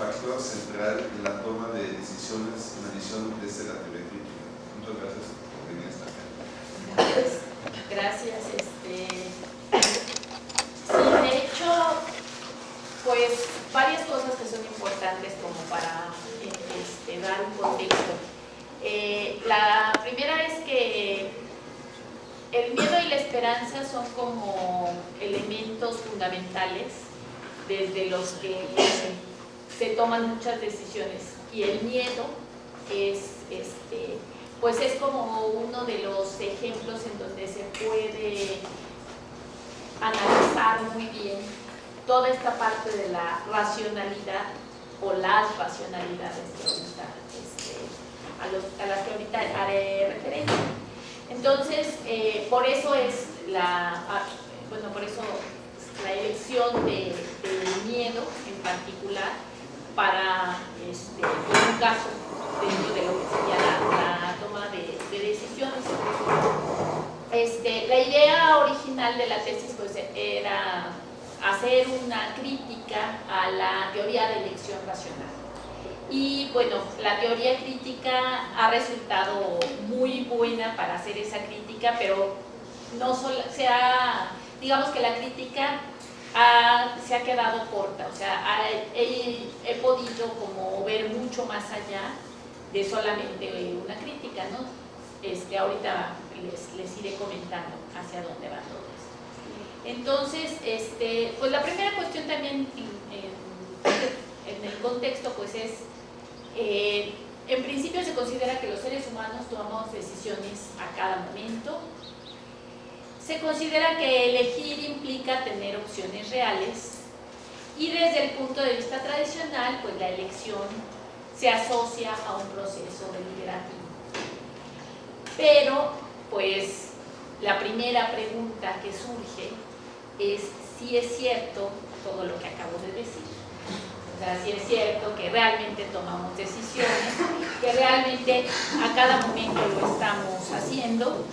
factor central en la toma de decisiones en la visión desde la teoría crítica. Muchas gracias por venir hasta acá. Gracias. Este... Sí, de hecho, pues varias cosas que son importantes como para este, dar un contexto. Eh, la primera es que el miedo y la esperanza son como elementos fundamentales desde los que se toman muchas decisiones y el miedo es, este, pues es como uno de los ejemplos en donde se puede analizar muy bien toda esta parte de la racionalidad o las racionalidades que ahorita, este, a, las que ahorita haré referencia. Entonces, eh, por eso es la, ah, por eso la elección del miedo en particular para este, un caso dentro de lo que sería la, la toma de, de decisiones. Este, la idea original de la tesis pues, era hacer una crítica a la teoría de elección racional. Y bueno, la teoría crítica ha resultado muy buena para hacer esa crítica, pero no solo, sea, digamos que la crítica solamente una crítica, ¿no? Este, ahorita les, les iré comentando hacia dónde va todo esto. Entonces, este, pues la primera cuestión también en, en el contexto pues es, eh, en principio se considera que los seres humanos tomamos decisiones a cada momento, se considera que elegir implica tener opciones reales y desde el punto de vista tradicional, pues la elección se asocia a un proceso deliberativo. Pero, pues, la primera pregunta que surge es si es cierto todo lo que acabo de decir. O sea, si es cierto que realmente tomamos decisiones, que realmente a cada momento lo estamos haciendo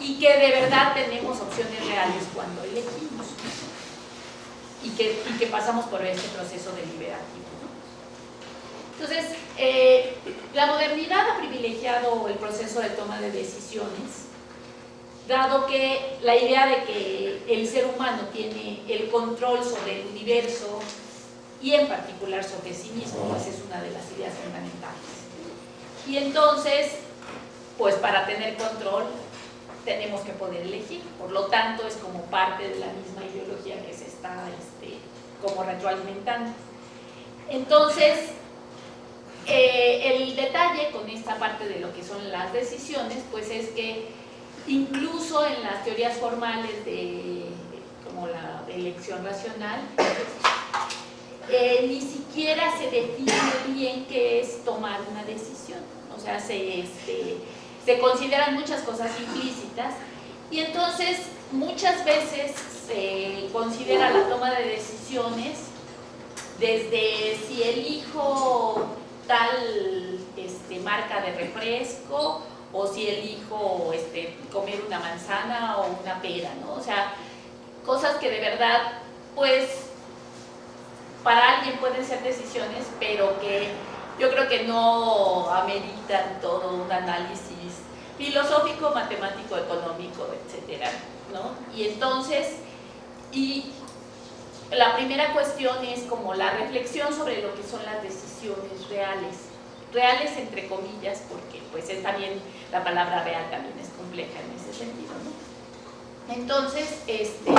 y que de verdad tenemos opciones reales cuando elegimos y que, y que pasamos por este proceso deliberativo. Entonces, eh, la modernidad ha privilegiado el proceso de toma de decisiones, dado que la idea de que el ser humano tiene el control sobre el universo y en particular sobre sí mismo, pues es una de las ideas fundamentales. Y entonces, pues para tener control tenemos que poder elegir, por lo tanto es como parte de la misma ideología que se está este, como retroalimentando. Entonces, eh, el detalle con esta parte de lo que son las decisiones, pues es que incluso en las teorías formales de como la elección racional, eh, ni siquiera se define bien qué es tomar una decisión. O sea, se, este, se consideran muchas cosas implícitas y entonces muchas veces se considera la toma de decisiones desde si elijo tal este, marca de refresco o si elijo este, comer una manzana o una pera, ¿no? O sea, cosas que de verdad, pues, para alguien pueden ser decisiones, pero que yo creo que no ameritan todo un análisis filosófico, matemático, económico, etcétera, ¿no? Y entonces, y la primera cuestión es como la reflexión sobre lo que son las decisiones reales, reales entre comillas, porque pues es también, la palabra real también es compleja en ese sentido, ¿no? Entonces, este,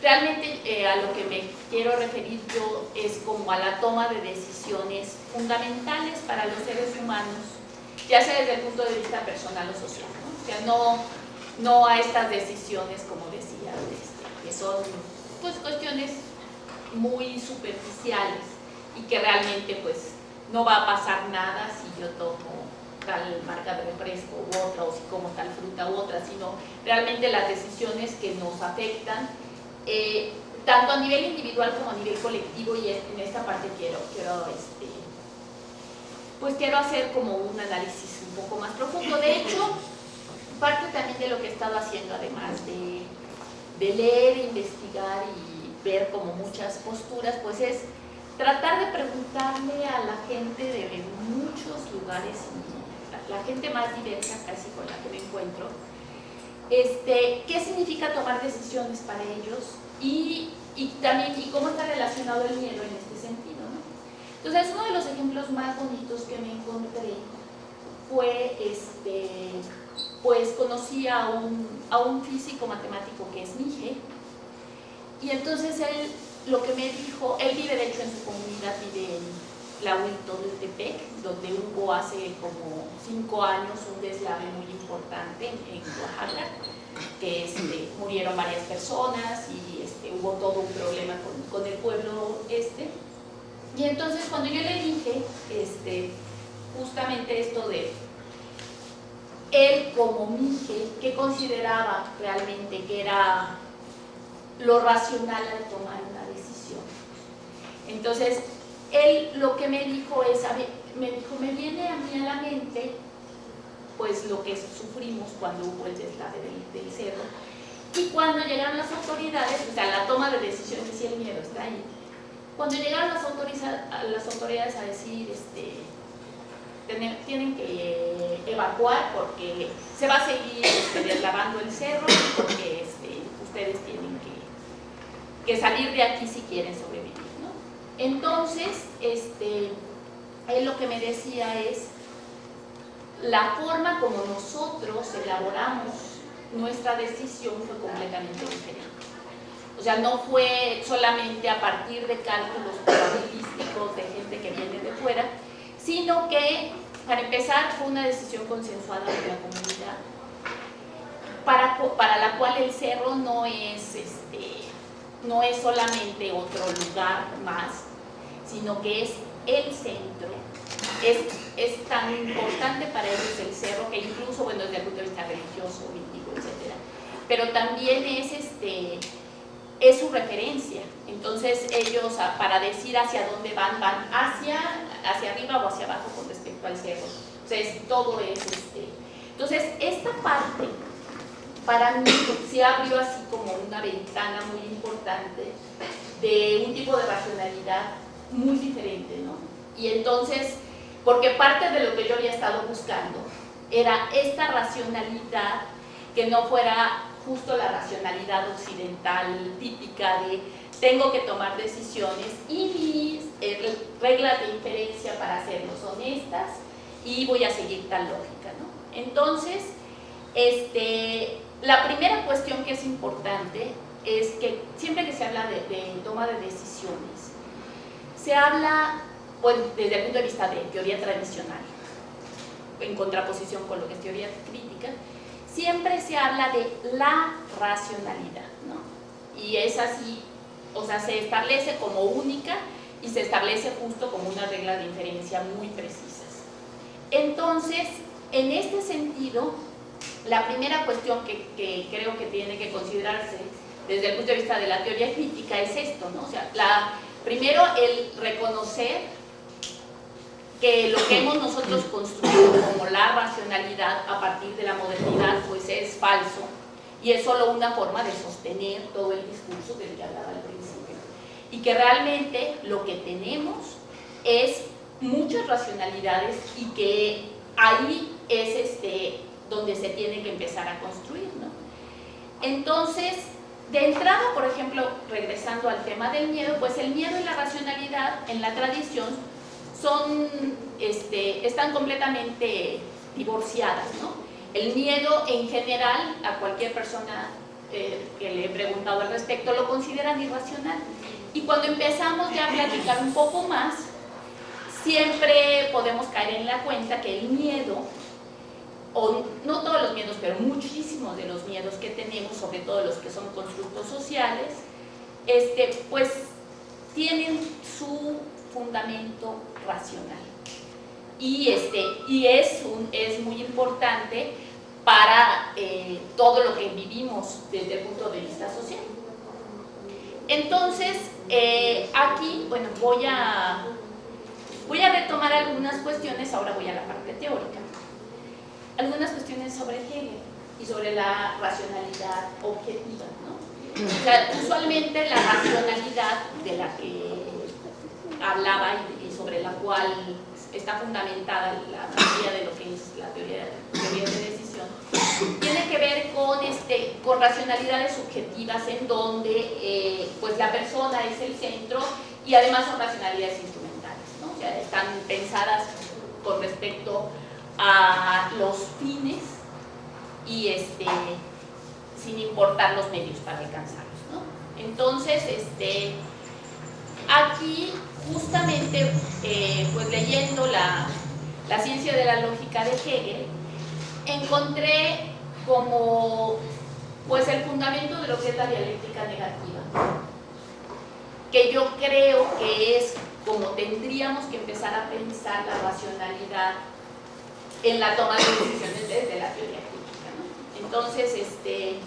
realmente eh, a lo que me quiero referir yo es como a la toma de decisiones fundamentales para los seres humanos, ya sea desde el punto de vista personal o social, ¿no? O sea, no, a estas decisiones, como decía, este, que son pues cuestiones muy superficiales y que realmente pues no va a pasar nada si yo tomo tal marca de refresco u otra o si como tal fruta u otra, sino realmente las decisiones que nos afectan eh, tanto a nivel individual como a nivel colectivo y en esta parte quiero, quiero este, pues quiero hacer como un análisis un poco más profundo. De hecho, parte también de lo que he estado haciendo, además de, de leer, investigar y ver como muchas posturas, pues es tratar de preguntarle a la gente de muchos lugares, la gente más diversa casi con la que me encuentro, este, qué significa tomar decisiones para ellos y, también y cómo está relacionado el miedo en este sentido. Entonces, uno de los ejemplos más bonitos que me encontré fue, este, pues conocí a un, a un físico matemático que es Mije, y entonces él lo que me dijo, él vive de hecho en su comunidad, vive en la de Tepec, donde hubo hace como cinco años un deslave muy importante en, Oaxaca, que este, murieron varias personas y este, hubo todo un problema con, el pueblo este. Y entonces cuando yo le dije este, justamente esto de él como Mije, que consideraba realmente que era lo racional al tomar una decisión. Entonces, él lo que me dijo es, me dijo, me viene a mí a la mente pues lo que sufrimos cuando hubo el deslave del, cerro y cuando llegaron las autoridades, o sea, la toma de decisiones, si el miedo está ahí, cuando llegaron las, autoridades a decir, este, tienen que evacuar porque se va a seguir este, deslavando el cerro porque este, ustedes tienen que, que salir de aquí si quieren sobrevivir. Entonces, este, él lo que me decía es, la forma como nosotros elaboramos nuestra decisión fue completamente diferente. O sea, no fue solamente a partir de cálculos probabilísticos de gente que viene de fuera, sino que, para empezar, fue una decisión consensuada de la comunidad, para, para la cual el cerro no es, este, no es solamente otro lugar más, sino que es el centro. Es, es tan importante para ellos el cerro que incluso, bueno, desde el punto de vista religioso, mítico, etc. Pero también es, este, es su referencia. Entonces ellos, para decir hacia dónde van, van hacia, hacia arriba o hacia abajo con respecto al cerro. Entonces todo es este. Entonces esta parte para mí se abrió así como una ventana muy importante de un tipo de racionalidad muy diferente, ¿no? Y entonces porque parte de lo que yo había estado buscando era esta racionalidad que no fuera justo la racionalidad occidental típica de tengo que tomar decisiones y mis eh, reglas de inferencia para hacerlos honestas y voy a seguir tal lógica. ¿no? Entonces, este, la primera cuestión que es importante es que siempre que se habla de, toma de decisiones, se habla desde el punto de vista de teoría tradicional, en contraposición con lo que es teoría crítica, siempre se habla de la racionalidad, ¿no? Y es así, o sea, se establece como única y se establece justo como una regla de inferencia muy precisas. Entonces, en este sentido, la primera cuestión que, creo que tiene que considerarse desde el punto de vista de la teoría crítica es esto, ¿no? O sea, la, primero el reconocer que lo que hemos nosotros construido como la racionalidad a partir de la modernidad pues es falso y es solo una forma de sostener todo el discurso del que hablaba al principio y que realmente lo que tenemos es muchas racionalidades y que ahí es este, donde se tiene que empezar a construir. ¿no? Entonces, de entrada, por ejemplo, regresando al tema del miedo, pues el miedo y la racionalidad en la tradición son, este, están completamente divorciadas. ¿no? El miedo en general, a cualquier persona eh, que le he preguntado al respecto, lo consideran irracional. Y cuando empezamos ya a platicar un poco más, siempre podemos caer en la cuenta que el miedo o no todos los miedos, pero muchísimos de los miedos que tenemos, sobre todo los que son constructos sociales, este, pues tienen su fundamento racional. Y, este, y es, un, es muy importante para eh, todo lo que vivimos desde el punto de vista social. Entonces, eh, aquí, bueno, voy a, voy a retomar algunas cuestiones, ahora voy a la parte teórica algunas cuestiones sobre Hegel y sobre la racionalidad objetiva. O sea, usualmente la racionalidad de la que hablaba y, sobre la cual está fundamentada la mayoría de lo que es la teoría, teoría de decisión, tiene que ver con, este, con racionalidades subjetivas en donde eh, pues la persona es el centro y además son racionalidades instrumentales, ¿no? o sea, están pensadas con respecto a los fines y este, sin importar los medios para alcanzarlos. Entonces, este, aquí justamente, eh, pues leyendo la, la ciencia de la lógica de Hegel, encontré como pues el fundamento de lo que es la dialéctica negativa, que yo creo que es como tendríamos que empezar a pensar la racionalidad en la toma de decisiones desde la teoría crítica. Entonces, este,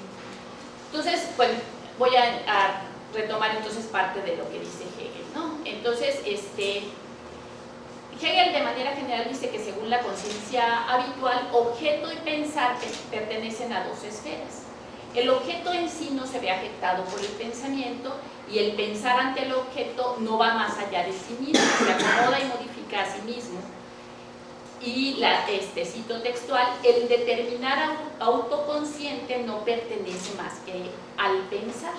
entonces bueno, voy a, retomar entonces parte de lo que dice Hegel. Entonces, este, Hegel de manera general dice que según la conciencia habitual, objeto y pensar pertenecen a dos esferas. El objeto en sí no se ve afectado por el pensamiento y el pensar ante el objeto no va más allá de sí mismo, se acomoda y modifica a sí mismo y este, cito textual, el determinar autoconsciente no pertenece más que al pensar.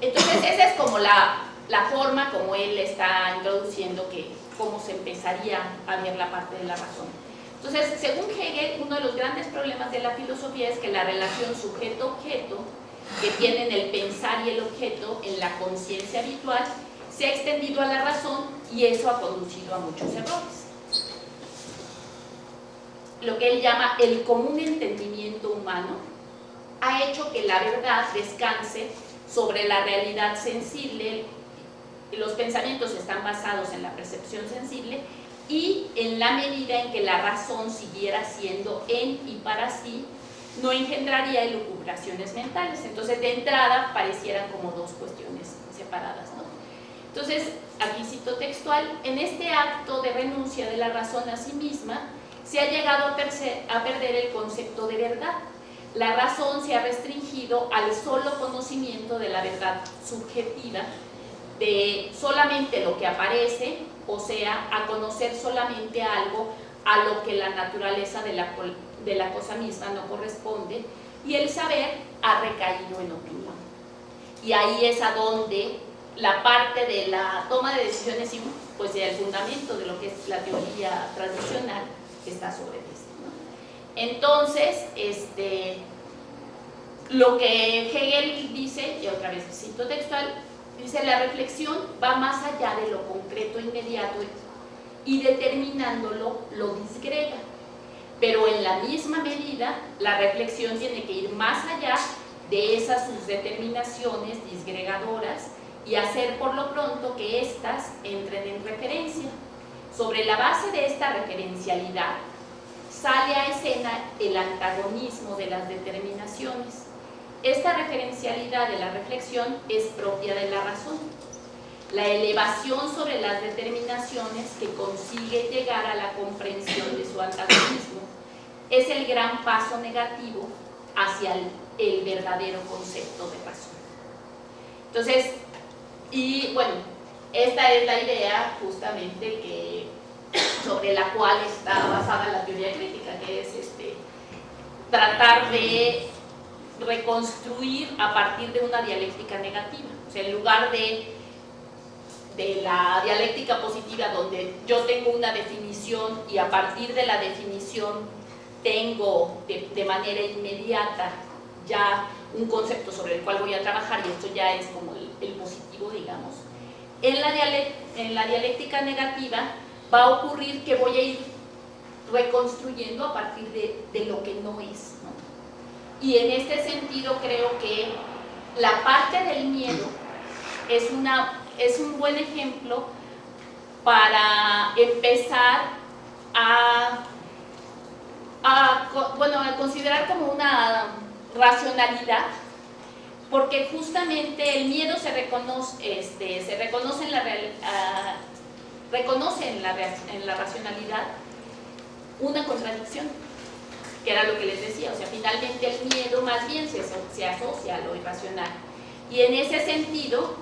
Entonces esa es como la, la forma como él está introduciendo que cómo se empezaría a ver la parte de la razón. Entonces, según Hegel, uno de los grandes problemas de la filosofía es que la relación sujeto-objeto que tienen el pensar y el objeto en la conciencia habitual se ha extendido a la razón y eso ha conducido a muchos errores lo que él llama el común entendimiento humano, ha hecho que la verdad descanse sobre la realidad sensible, los pensamientos están basados en la percepción sensible y en la medida en que la razón siguiera siendo en y para sí, no engendraría elucubraciones mentales. Entonces, de entrada, parecieran como dos cuestiones separadas. ¿no? Entonces, aquí cito textual, en este acto de renuncia de la razón a sí misma, se ha llegado a, perder el concepto de verdad. La razón se ha restringido al solo conocimiento de la verdad subjetiva de solamente lo que aparece, o sea, a conocer solamente algo a lo que la naturaleza de la, de la cosa misma no corresponde, y el saber ha recaído en opinión. Y ahí es a donde la parte de la toma de decisiones, pues el fundamento de lo que es la teoría tradicional está sobre esto. Entonces, este, lo que Hegel dice, y otra vez cito textual, dice la reflexión va más allá de lo concreto inmediato y determinándolo lo disgrega. Pero en la misma medida, la reflexión tiene que ir más allá de esas sus determinaciones disgregadoras y hacer por lo pronto que éstas entren en referencia. Sobre la base de esta referencialidad, sale a escena el antagonismo de las determinaciones. Esta referencialidad de la reflexión es propia de la razón. La elevación sobre las determinaciones que consigue llegar a la comprensión de su antagonismo es el gran paso negativo hacia el, verdadero concepto de razón. Entonces, y bueno, esta es la idea justamente que, sobre la cual está basada la teoría crítica, que es este, tratar de reconstruir a partir de una dialéctica negativa. O sea, en lugar de, de la dialéctica positiva donde yo tengo una definición y a partir de la definición tengo de, manera inmediata ya un concepto sobre el cual voy a trabajar y esto ya es como el, el positivo, digamos. En la, en la dialéctica negativa va a ocurrir que voy a ir reconstruyendo a partir de, de lo que no es. ¿no? Y en este sentido creo que la parte del miedo es, una, es un buen ejemplo para empezar a, bueno, a considerar como una racionalidad porque justamente el miedo se reconoce, este, se reconoce la, reconoce en la, en la racionalidad una contradicción, que era lo que les decía, o sea, finalmente el miedo más bien se, asocia a lo irracional. Y en ese sentido,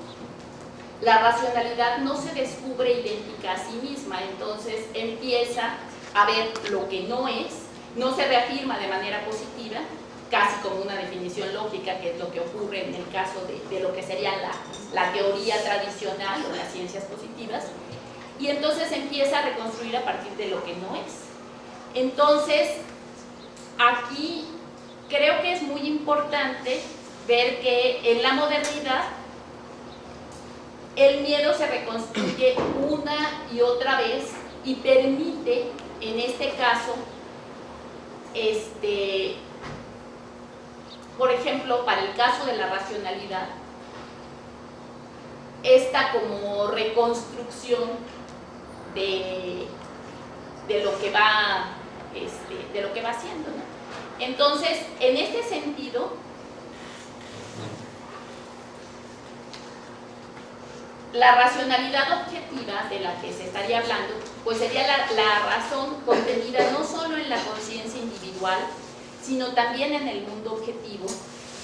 la racionalidad no se descubre idéntica a sí misma, entonces empieza a ver lo que no es, no se reafirma de manera positiva, casi como una definición lógica, que es lo que ocurre en el caso de, de lo que sería la, la, teoría tradicional o las ciencias positivas, y entonces empieza a reconstruir a partir de lo que no es. Entonces, aquí creo que es muy importante ver que en la modernidad el miedo se reconstruye una y otra vez y permite, en este caso, este, por ejemplo, para el caso de la racionalidad, esta como reconstrucción de, de lo que va este, de lo que va haciendo. Entonces, en este sentido, la racionalidad objetiva de la que se estaría hablando, pues sería la, la razón contenida no solo en la conciencia individual, sino también en el mundo objetivo,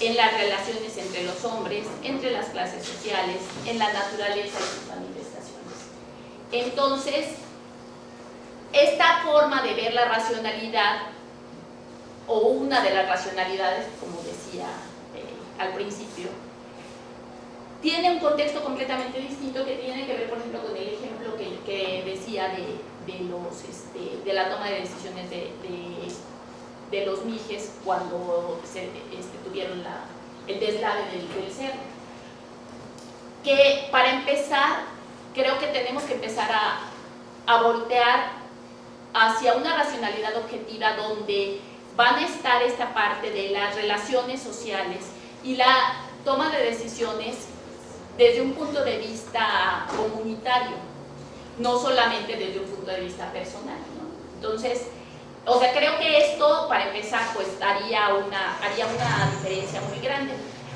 en las relaciones entre los hombres, entre las clases sociales, en la naturaleza y sus manifestaciones. Entonces, esta forma de ver la racionalidad, o una de las racionalidades, como decía eh, al principio, tiene un contexto completamente distinto que tiene que ver, por ejemplo, con el ejemplo que, que decía de, de, los, este, de la toma de decisiones de, de de los mijes cuando se, este, tuvieron la, el deslave del, del, cerro. Que para empezar, creo que tenemos que empezar a, a voltear hacia una racionalidad objetiva donde van a estar esta parte de las relaciones sociales y la toma de decisiones desde un punto de vista comunitario, no solamente desde un punto de vista personal. Entonces, o sea, creo que esto, para empezar, pues haría una, haría una diferencia muy grande.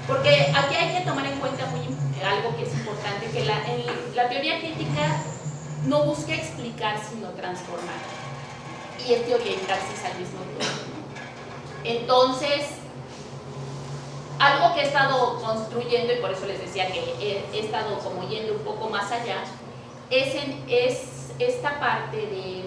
Porque aquí hay que tomar en cuenta muy, algo que es importante, que la, la teoría crítica no busca explicar, sino transformar. Y es teoría y praxis al mismo tiempo. Entonces, algo que he estado construyendo, y por eso les decía que he, estado como yendo un poco más allá, es, es esta parte de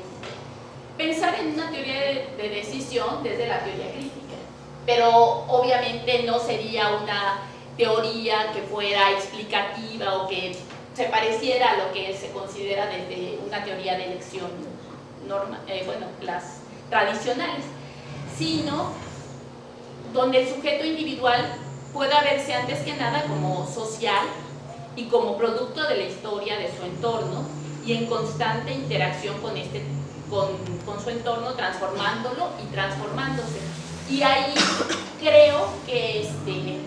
pensar en una teoría de, decisión desde la teoría crítica. Pero obviamente no sería una teoría que fuera explicativa o que se pareciera a lo que se considera desde una teoría de elección norma, eh, bueno, las tradicionales, sino donde el sujeto individual pueda verse antes que nada como social y como producto de la historia de su entorno y en constante interacción con, este, con, con su entorno, transformándolo y transformándose. Y ahí creo que, este,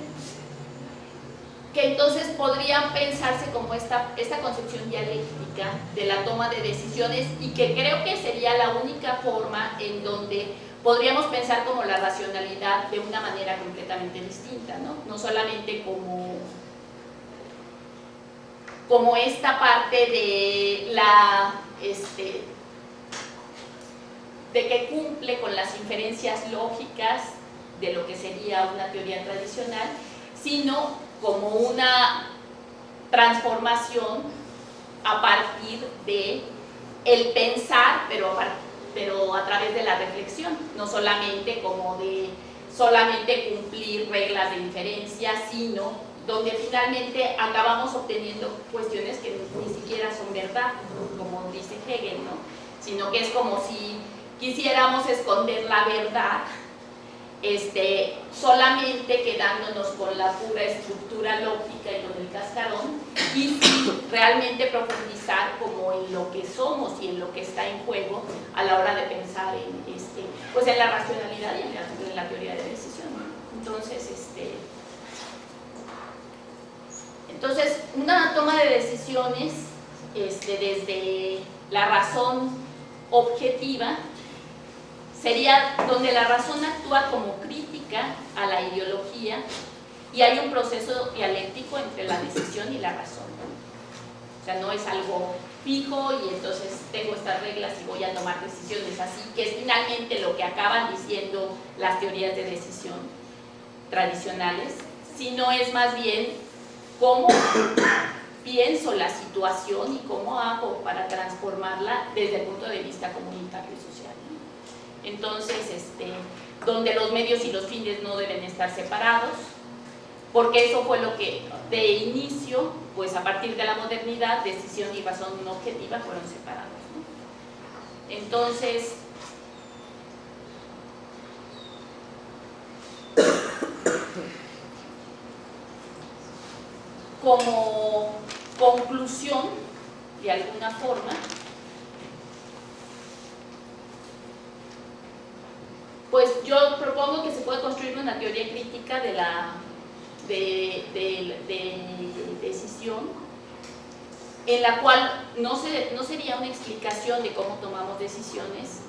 que entonces podrían pensarse como esta, esta concepción dialéctica de la toma de decisiones y que creo que sería la única forma en donde podríamos pensar como la racionalidad de una manera completamente distinta, ¿no? No solamente como, como esta parte de la, este, de que cumple con las inferencias lógicas de lo que sería una teoría tradicional, sino como una transformación a partir de el pensar, pero a partir pero a través de la reflexión, no solamente como de solamente cumplir reglas de inferencia, sino donde finalmente acabamos obteniendo cuestiones que ni siquiera son verdad, como dice Hegel, ¿no? sino que es como si quisiéramos esconder la verdad este, solamente quedándonos con la pura estructura lógica y con el cascarón y realmente profundizar como en lo que somos y en lo que está en juego a la hora de pensar en, este, pues en la racionalidad y en la, teoría de decisión. Entonces, este, entonces, una toma de decisiones este, desde la razón objetiva sería donde la razón actúa como crítica a la ideología y hay un proceso dialéctico entre la decisión y la razón. O sea, no es algo fijo y entonces tengo estas reglas y voy a tomar decisiones así, que es finalmente lo que acaban diciendo las teorías de decisión tradicionales, sino es más bien cómo pienso la situación y cómo hago para transformarla desde el punto de vista comunitario y social. Entonces, este, donde los medios y los fines no deben estar separados, porque eso fue lo que de inicio, pues a partir de la modernidad, decisión y razón objetiva fueron separados. Entonces, como conclusión, de alguna forma, pues yo propongo que se pueda construir una teoría crítica de la de, decisión en la cual no, se, no sería una explicación de cómo tomamos decisiones,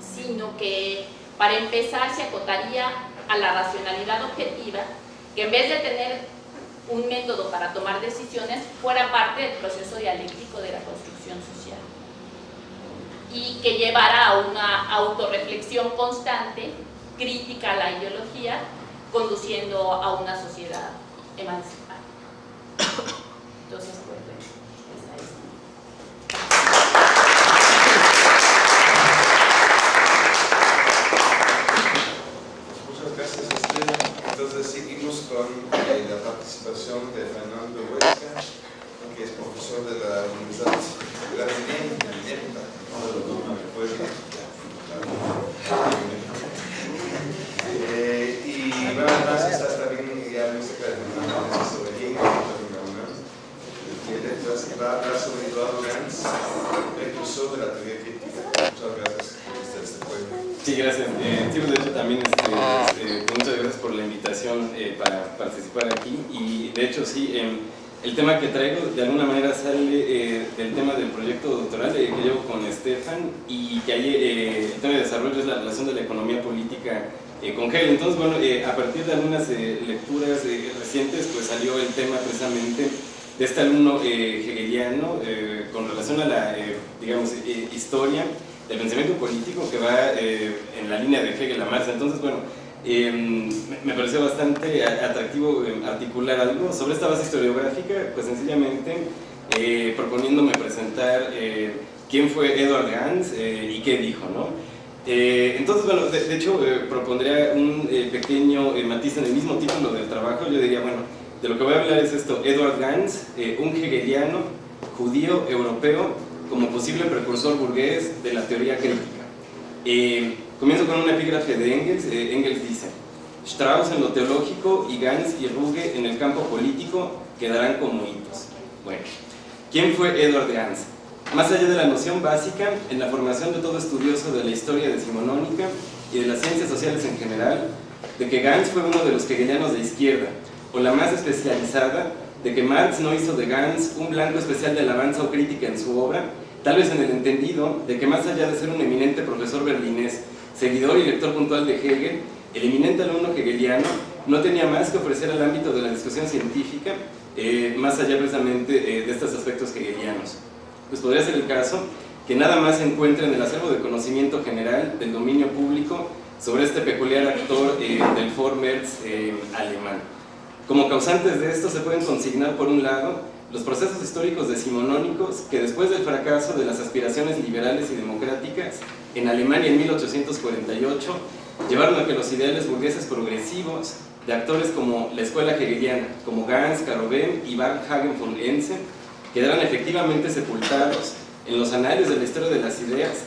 sino que para empezar se acotaría a la racionalidad objetiva, que en vez de tener un método para tomar decisiones, fuera parte del proceso dialéctico de la construcción social y que llevara a una autorreflexión constante, crítica a la ideología, conduciendo a una sociedad emancipada. Entonces, pues, esa es. Muchas gracias, Estrella. Entonces, seguimos con eh, la participación de Fernando Huesca, que es profesor de la Universidad de la eh, y bueno, además está también ya música de sobre Hegel, que va a hablar sobre Eduardo Gans, precursor de la teoría crítica. Muchas gracias por estar este pueblo. Sí, gracias. Eh, sí, pues, de hecho también este, eh, muchas gracias por la invitación eh, para participar aquí y de hecho sí, eh, el tema que traigo de alguna manera sale eh, del tema del proyecto doctoral que llevo con Estefan y que hay, eh, el tema de desarrollo es la relación de la economía política eh. Entonces, bueno, a partir de algunas lecturas recientes, pues salió el tema precisamente de este alumno hegeliano con relación a la, digamos, historia del pensamiento político que va en la línea de Hegel a Marx. Entonces, bueno, em, me pareció bastante atractivo em, articular algo sobre esta base historiográfica, pues sencillamente eh, proponiéndome presentar eh, quién fue Edward Gans eh, y qué dijo, ¿no? Entonces, bueno, de, hecho, propondría un pequeño matiz en el mismo título del trabajo, yo diría, bueno, de lo que voy a hablar es esto, Edward Gans, un hegeliano, judío, europeo, como posible precursor burgués de la teoría crítica. comienzo con una epígrafe de Engels, Engels dice, Strauss en lo teológico y Gans y Ruge en el campo político quedarán como hitos. Bueno, ¿Quién fue Edward Gans? Más allá de la noción básica, en la formación de todo estudioso de la historia decimonónica y de las ciencias sociales en general, de que Gans fue uno de los hegelianos de izquierda, o la más especializada, de que Marx no hizo de Gans un blanco especial de alabanza o crítica en su obra, tal vez en el entendido de que más allá de ser un eminente profesor berlinés, seguidor y lector puntual de Hegel, el eminente alumno hegeliano no tenía más que ofrecer al ámbito de la discusión científica eh, más allá precisamente eh, de estos aspectos hegelianos. Pues podría ser el caso que nada más se encuentre en el acervo de conocimiento general del dominio público sobre este peculiar actor eh, del Vormärz alemán. Como causantes de esto se pueden consignar por un lado los procesos históricos decimonónicos que después del fracaso de las aspiraciones liberales y democráticas en Alemania en 1848 llevaron a que los ideales burgueses progresivos de actores como la escuela hegeliana, como Gans, Carovem y Hagen von Ensen, quedaron efectivamente sepultados en los anales de la historia de las ideas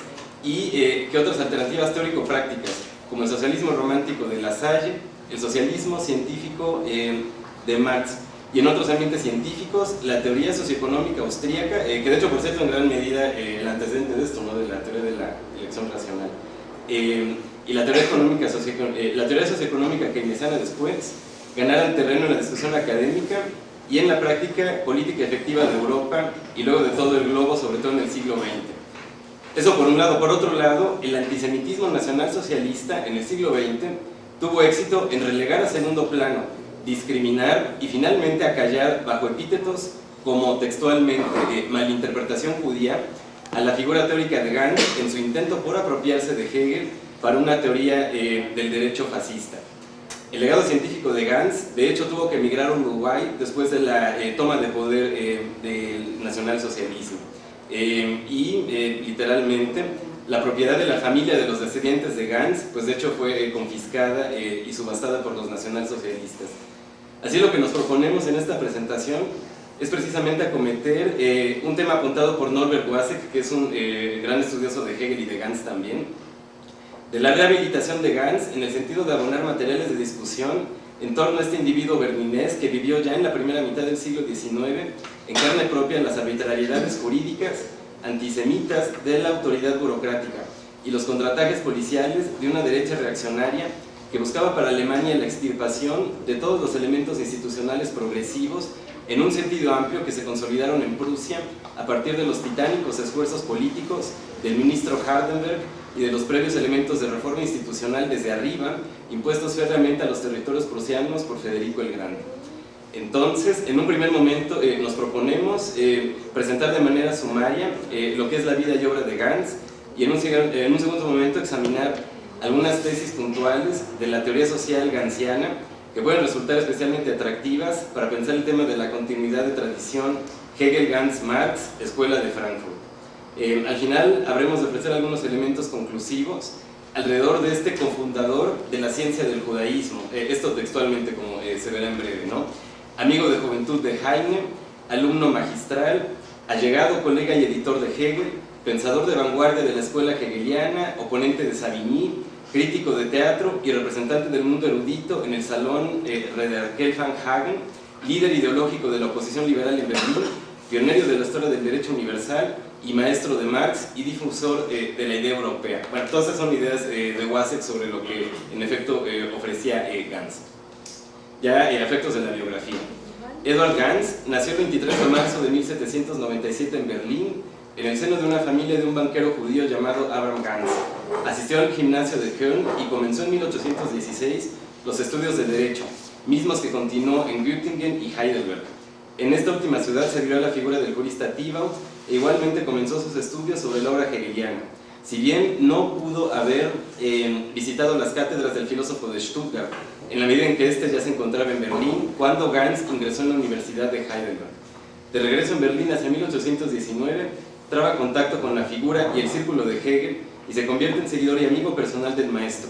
y eh, que otras alternativas teórico-prácticas, como el socialismo romántico de La Salle, el socialismo científico eh, de Marx, y en otros ambientes científicos, la teoría socioeconómica austríaca, eh, que de hecho por cierto en gran medida el antecedente de esto, ¿no? de la teoría de la elección racional, y la teoría, económica, eh, la teoría socioeconómica keynesiana después ganaron terreno en la discusión académica y en la práctica política efectiva de Europa y luego de todo el globo, sobre todo en el siglo XX. Eso por un lado. Por otro lado, el antisemitismo nacional socialista en el siglo XX tuvo éxito en relegar a segundo plano, discriminar y finalmente acallar bajo epítetos como textualmente eh, malinterpretación judía a la figura teórica de Gans en su intento por apropiarse de Hegel para una teoría eh, del derecho fascista. El legado científico de Gans, de hecho, tuvo que emigrar a Uruguay después de la eh, toma de poder eh, del nacionalsocialismo. y literalmente, la propiedad de la familia de los descendientes de Gans, pues de hecho fue confiscada y subastada por los nacionalsocialistas. Así lo que nos proponemos en esta presentación es precisamente acometer un tema apuntado por Norbert Wasek, que es un gran estudioso de Hegel y de Gans también, de la rehabilitación de Gans en el sentido de abonar materiales de discusión en torno a este individuo berlinés que vivió ya en la primera mitad del siglo XIX en carne propia las arbitrariedades jurídicas antisemitas de la autoridad burocrática y los contratajes policiales de una derecha reaccionaria que buscaba para Alemania la extirpación de todos los elementos institucionales progresivos en un sentido amplio que se consolidaron en Prusia a partir de los titánicos esfuerzos políticos del ministro Hardenberg y de los previos elementos de reforma institucional desde arriba, impuestos férreamente a los territorios prusianos por Federico el Grande. Entonces, en un primer momento eh, nos proponemos eh, presentar de manera sumaria eh, lo que es la vida y obra de Gans y en un, en un segundo momento examinar algunas tesis puntuales de la teoría social gansiana que pueden resultar especialmente atractivas para pensar el tema de la continuidad de tradición Hegel-Gans-Marx, Escuela de Frankfurt. Eh, al final habremos de ofrecer algunos elementos conclusivos alrededor de este cofundador de la ciencia del judaísmo, eh, esto textualmente como eh, se verá en breve, ¿no? Amigo de juventud de Heine, alumno magistral, allegado colega y editor de Hegel, pensador de vanguardia de la escuela hegeliana, oponente de Savigny, crítico de teatro y representante del mundo erudito en el salón eh, van Hagen, líder ideológico de la oposición liberal en Berlín, pionero de la historia del derecho universal y maestro de Marx y difusor eh, de la idea europea. Bueno, todas esas son ideas eh, de Wasek sobre lo que en efecto eh, ofrecía Gans. Ya efectos de la biografía. Edward Gans nació el 23 de marzo de 1797 en Berlín, en el seno de una familia de un banquero judío llamado Abraham Gans. Asistió al gimnasio de Köln y comenzó en 1816 los estudios de Derecho, mismos que continuó en Göttingen y Heidelberg. En esta última ciudad se vio la figura del jurista Thibaut igualmente comenzó sus estudios sobre la obra hegeliana. si bien no pudo haber eh, visitado las cátedras del filósofo de Stuttgart, en la medida en que éste ya se encontraba en Berlín, cuando Gans ingresó en la Universidad de Heidelberg. De regreso en Berlín hacia 1819, traba contacto con la figura y el círculo de Hegel y se convierte en seguidor y amigo personal del maestro.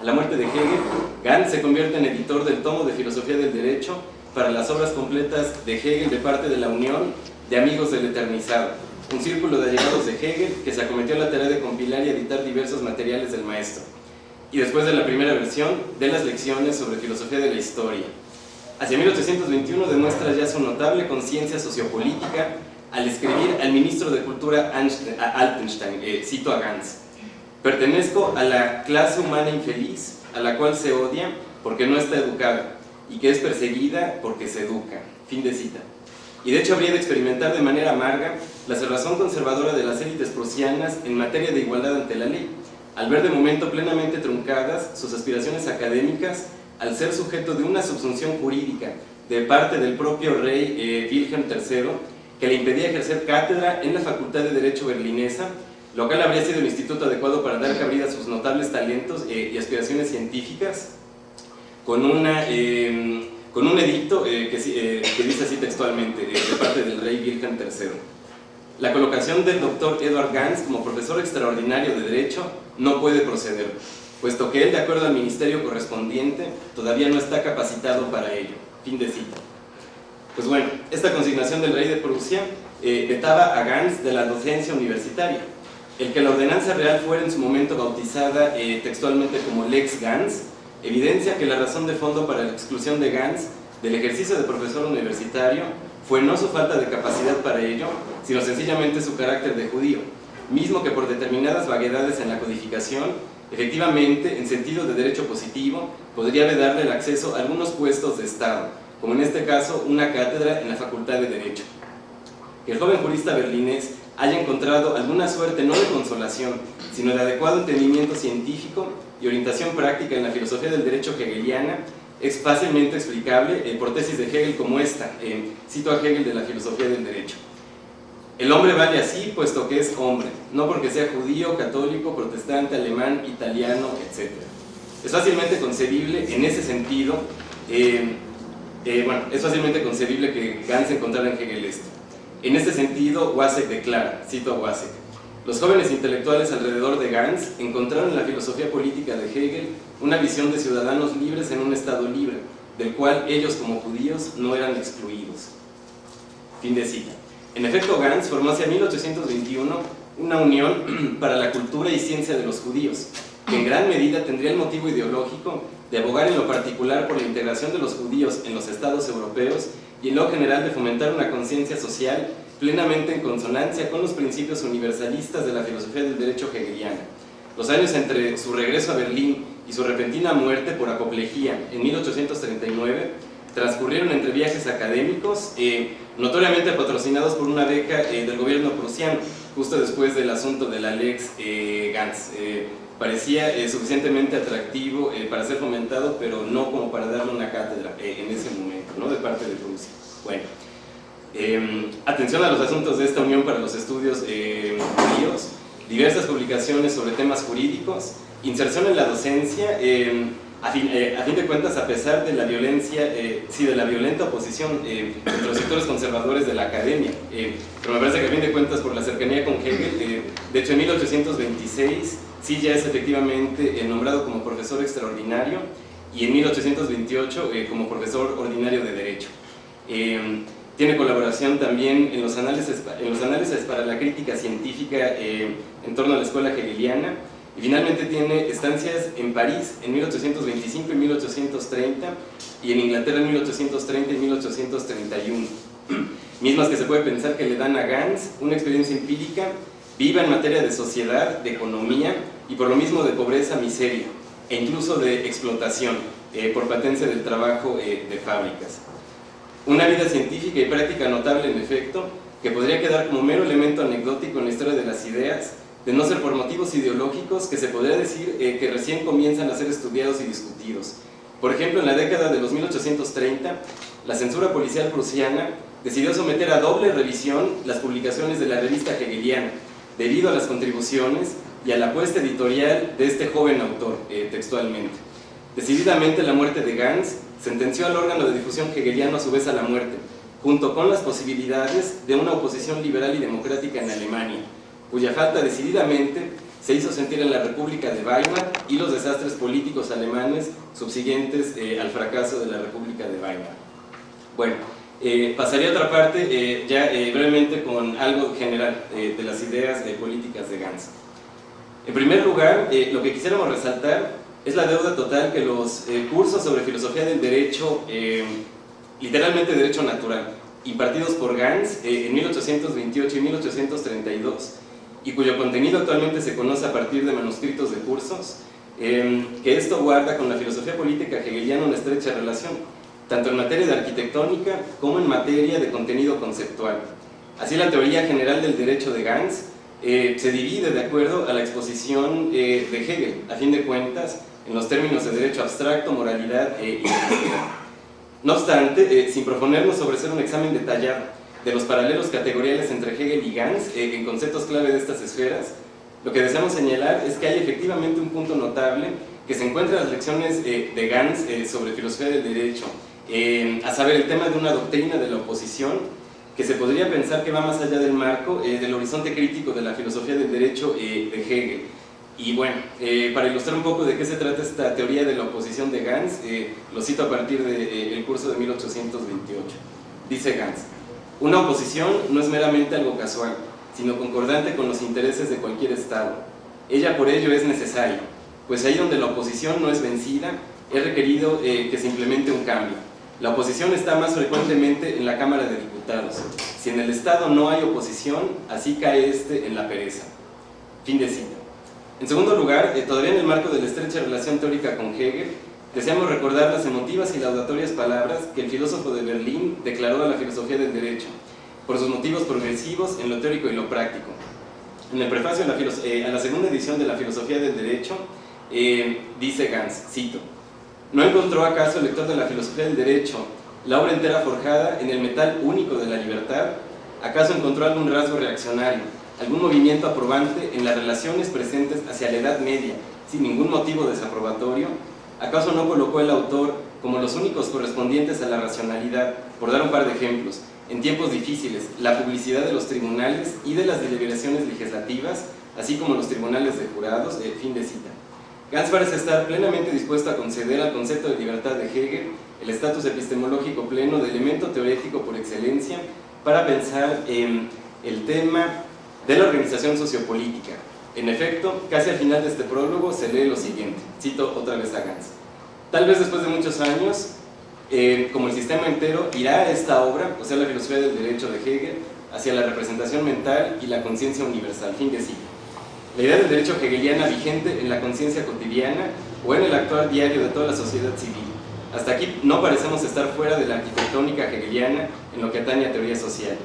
A la muerte de Hegel, Gans se convierte en editor del tomo de Filosofía del Derecho para las obras completas de Hegel de parte de la Unión de Amigos del Eternizado, un círculo de allegados de Hegel que se acometió a la tarea de compilar y editar diversos materiales del maestro. Y después de la primera versión, de las lecciones sobre filosofía de la historia. Hacia 1821 demuestra ya su notable conciencia sociopolítica al escribir al ministro de Cultura Altenstein, eh, cito a Gans, Pertenezco a la clase humana infeliz, a la cual se odia porque no está educada y que es perseguida porque se educa. Fin de cita. Y de hecho habría de experimentar de manera amarga la cerrazón conservadora de las élites prusianas en materia de igualdad ante la ley, al ver de momento plenamente truncadas sus aspiraciones académicas al ser sujeto de una subsunción jurídica de parte del propio rey eh, Wilhelm III, que le impedía ejercer cátedra en la Facultad de Derecho berlinesa, lo cual habría sido el instituto adecuado para dar cabida a sus notables talentos eh, y aspiraciones científicas, con, una, em, con un edicto eh, que, que, dice así textualmente, de parte del rey Wilhelm III. La colocación del doctor Edward Gans como profesor extraordinario de Derecho no puede proceder, puesto que él, de acuerdo al ministerio correspondiente, todavía no está capacitado para ello. Fin de cita. Pues bueno, esta consignación del rey de Prusia eh, vetaba a Gans de la docencia universitaria. El que la ordenanza real fuera en su momento bautizada eh, textualmente como Lex Gans, evidencia que la razón de fondo para la exclusión de Gans del ejercicio de profesor universitario fue no su falta de capacidad para ello, sino sencillamente su carácter de judío, mismo que por determinadas vaguedades en la codificación Efectivamente, en sentido de derecho positivo, podría darle el acceso a algunos puestos de Estado, como en este caso una cátedra en la Facultad de Derecho. Que el joven jurista berlinés haya encontrado alguna suerte no de consolación, sino de adecuado entendimiento científico y orientación práctica en la filosofía del derecho hegeliana, es fácilmente explicable por tesis de Hegel como esta, cito a Hegel de la filosofía del derecho. El hombre vale así puesto que es hombre, no porque sea judío, católico, protestante, alemán, italiano, etc. Es fácilmente concebible en ese sentido, eh, eh, bueno, es fácilmente concebible que Gans encontrara en Hegel esto. En este sentido, Wasek declara, cito a Wasek, los jóvenes intelectuales alrededor de Gans encontraron en la filosofía política de Hegel una visión de ciudadanos libres en un estado libre, del cual ellos como judíos no eran excluidos. Fin de cita. En efecto, Gans formó hacia 1821 una unión para la cultura y ciencia de los judíos, que en gran medida tendría el motivo ideológico de abogar en lo particular por la integración de los judíos en los estados europeos y en lo general de fomentar una conciencia social plenamente en consonancia con los principios universalistas de la filosofía del derecho hegeliana. Los años entre su regreso a Berlín y su repentina muerte por apoplejía en 1839 transcurrieron entre viajes académicos, eh, notoriamente patrocinados por una beca eh, del gobierno prusiano, justo después del asunto de la Lex eh, Gans. parecía suficientemente atractivo para ser fomentado, pero no como para darle una cátedra en ese momento, ¿no? de parte de Prusia. Bueno, em, atención a los asuntos de esta Unión para los Estudios Judíos, diversas publicaciones sobre temas jurídicos, inserción en la docencia, em, a fin, eh, a fin, de cuentas, a pesar de la violencia, eh, sí, de la violenta oposición eh, entre los sectores conservadores de la academia, pero me parece que a fin de cuentas por la cercanía con Hegel, de hecho en 1826 sí ya es efectivamente nombrado como profesor extraordinario y en 1828 como profesor ordinario de Derecho. Tiene colaboración también en los, análisis, en los análisis para la crítica científica en torno a la escuela hegeliana, y finalmente tiene estancias en París en 1825 y 1830 y en Inglaterra en 1830 y 1831. Mismas que se puede pensar que le dan a Gans una experiencia empírica viva en materia de sociedad, de economía y por lo mismo de pobreza, miseria e incluso de explotación eh, por patencia del trabajo eh, de fábricas. Una vida científica y práctica notable en efecto, que podría quedar como mero elemento anecdótico en la historia de las ideas, de no ser por motivos ideológicos que se podría decir eh, que recién comienzan a ser estudiados y discutidos. Por ejemplo, en la década de los 1830, la censura policial prusiana decidió someter a doble revisión las publicaciones de la revista hegeliana, debido a las contribuciones y a la apuesta editorial de este joven autor, eh, textualmente. Decididamente la muerte de Gans sentenció al órgano de difusión hegeliano a su vez a la muerte, junto con las posibilidades de una oposición liberal y democrática en Alemania, cuya falta decididamente se hizo sentir en la República de Weimar y los desastres políticos alemanes subsiguientes eh, al fracaso de la República de Weimar. Bueno, eh, pasaría a otra parte eh, ya brevemente con algo general de las ideas políticas de Gans. En primer lugar, lo que quisiéramos resaltar es la deuda total que los cursos sobre filosofía del derecho, literalmente derecho natural, impartidos por Gans en 1828 y 1832, y cuyo contenido actualmente se conoce a partir de manuscritos de cursos, em, que esto guarda con la filosofía política hegeliana una estrecha relación, tanto en materia de arquitectónica como en materia de contenido conceptual. Así la teoría general del derecho de Gans eh, se divide de acuerdo a la exposición eh, de Hegel, a fin de cuentas, en los términos de derecho abstracto, moralidad e identidad. No obstante, eh, sin proponernos sobre ser un examen detallado de los paralelos categoriales entre Hegel y Gans eh, en conceptos clave de estas esferas, lo que deseamos señalar es que hay efectivamente un punto notable que se encuentra en las lecciones eh, de Gans eh, sobre filosofía del derecho, a saber, el tema de una doctrina de la oposición que se podría pensar que va más allá del marco del horizonte crítico de la filosofía del derecho de Hegel. Y bueno, para ilustrar un poco de qué se trata esta teoría de la oposición de Gans, lo cito a partir del curso de 1828. Dice Gans, una oposición no es meramente algo casual, sino concordante con los intereses de cualquier Estado. Ella por ello es necesaria, pues ahí donde la oposición no es vencida, es requerido eh, que se implemente un cambio. La oposición está más frecuentemente en la Cámara de Diputados. Si en el Estado no hay oposición, así cae este en la pereza. Fin de cita. En segundo lugar, eh, todavía en el marco de la estrecha relación teórica con Hegel, Deseamos recordar las emotivas y laudatorias palabras que el filósofo de Berlín declaró a la filosofía del derecho, por sus motivos progresivos en lo teórico y lo práctico. En el prefacio a la, eh, segunda edición de la filosofía del derecho, eh, dice Gans, cito, ¿No encontró acaso el lector de la filosofía del derecho la obra entera forjada en el metal único de la libertad? ¿Acaso encontró algún rasgo reaccionario, algún movimiento aprobante en las relaciones presentes hacia la Edad Media, sin ningún motivo desaprobatorio? ¿Acaso no colocó el autor como los únicos correspondientes a la racionalidad, por dar un par de ejemplos, en tiempos difíciles, la publicidad de los tribunales y de las deliberaciones legislativas, así como los tribunales de jurados, de fin de cita. Gans parece estar plenamente dispuesto a conceder al concepto de libertad de Hegel el estatus epistemológico pleno de elemento teorético por excelencia para pensar en el tema de la organización sociopolítica, en efecto, casi al final de este prólogo se lee lo siguiente, cito otra vez a Gans. Tal vez después de muchos años, eh, como el sistema entero, irá esta obra, o sea la filosofía del derecho de Hegel, hacia la representación mental y la conciencia universal, fin de siglo. La idea del derecho hegeliana vigente en la conciencia cotidiana o en el actual diario de toda la sociedad civil. Hasta aquí no parecemos estar fuera de la arquitectónica hegeliana en lo que atañe a teoría social.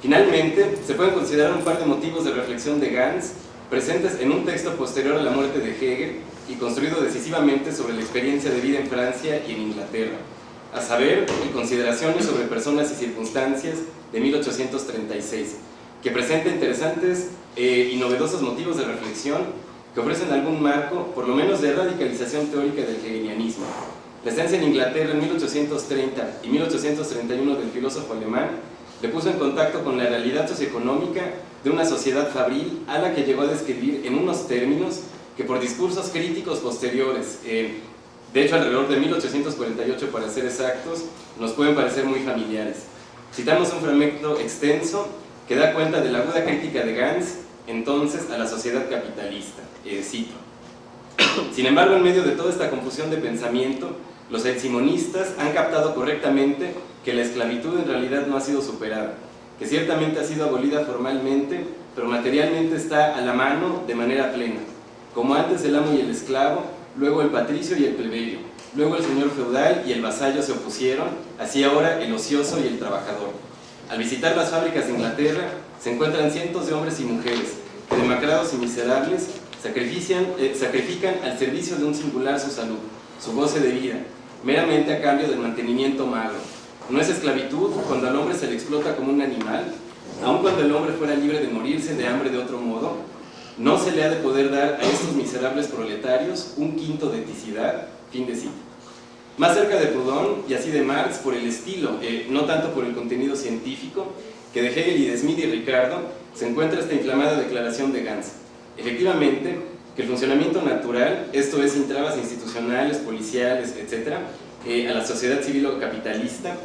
Finalmente, se pueden considerar un par de motivos de reflexión de Gans presentes en un texto posterior a la muerte de Hegel y construido decisivamente sobre la experiencia de vida en Francia y en Inglaterra, a saber, en consideraciones sobre personas y circunstancias de 1836, que presenta interesantes eh, y novedosos motivos de reflexión que ofrecen algún marco, por lo menos de radicalización teórica del hegelianismo. La estancia en Inglaterra en 1830 y 1831 del filósofo alemán le puso en contacto con la realidad socioeconómica de una sociedad fabril a la que llegó a describir en unos términos que por discursos críticos posteriores, eh, de hecho alrededor de 1848 para ser exactos, nos pueden parecer muy familiares. Citamos un fragmento extenso que da cuenta de la aguda crítica de Gans entonces a la sociedad capitalista. Eh, cito. Sin embargo, en medio de toda esta confusión de pensamiento, los simonistas han captado correctamente que la esclavitud en realidad no ha sido superada, que ciertamente ha sido abolida formalmente, pero materialmente está a la mano de manera plena, como antes el amo y el esclavo, luego el patricio y el plebeyo, luego el señor feudal y el vasallo se opusieron, así ahora el ocioso y el trabajador. Al visitar las fábricas de Inglaterra, se encuentran cientos de hombres y mujeres que, demacrados y miserables, sacrifican, eh, sacrifican al servicio de un singular su salud, su goce de vida, meramente a cambio del mantenimiento malo, no es esclavitud cuando al hombre se le explota como un animal, aun cuando el hombre fuera libre de morirse de hambre de otro modo. no se le ha de poder dar a estos miserables proletarios un quinto de eticidad, fin de cita. Más cerca de Proudhon y así de Marx por el estilo, eh, no tanto por el contenido científico, que de Hegel y de Smith y Ricardo se encuentra esta inflamada declaración de Gans. Efectivamente, que el funcionamiento natural, esto es, sin trabas institucionales, policiales, etc., eh, a la sociedad civil o capitalista,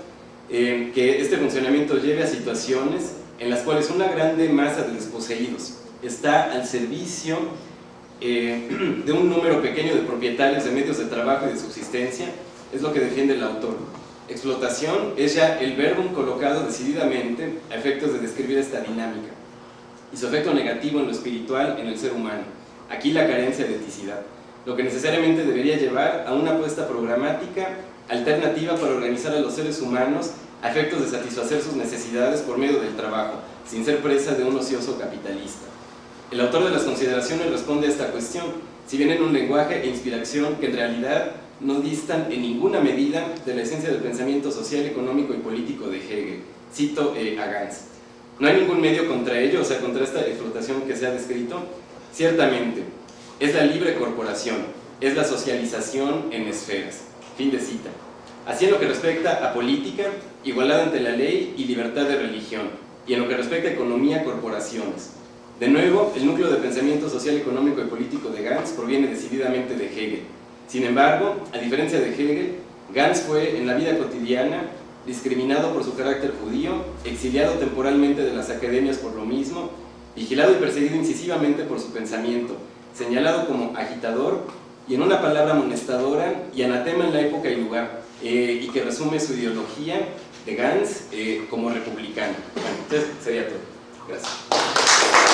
eh, que este funcionamiento lleve a situaciones en las cuales una grande masa de desposeídos está al servicio eh, de un número pequeño de propietarios de medios de trabajo y de subsistencia, es lo que defiende el autor. Explotación es ya el verbo colocado decididamente a efectos de describir esta dinámica y su efecto negativo en lo espiritual en el ser humano. Aquí la carencia de eticidad, lo que necesariamente debería llevar a una apuesta programática alternativa para organizar a los seres humanos a efectos de satisfacer sus necesidades por medio del trabajo, sin ser presa de un ocioso capitalista. El autor de las consideraciones responde a esta cuestión, si bien en un lenguaje e inspiración que en realidad no distan en ninguna medida de la esencia del pensamiento social, económico y político de Hegel. Cito eh, a Gans. No hay ningún medio contra ello, o sea, contra esta explotación que se ha descrito. Ciertamente, es la libre corporación, es la socialización en esferas. Fin de cita. Así en lo que respecta a política, igualdad ante la ley y libertad de religión, y en lo que respecta a economía, corporaciones. De nuevo, el núcleo de pensamiento social, económico y político de Gans proviene decididamente de Hegel. Sin embargo, a diferencia de Hegel, Gans fue en la vida cotidiana discriminado por su carácter judío, exiliado temporalmente de las academias por lo mismo, vigilado y perseguido incisivamente por su pensamiento, señalado como agitador y en una palabra amonestadora y anatema en la época y lugar, eh, y que resume su ideología de Gans eh, como republicano. Bueno, entonces sería todo. Gracias.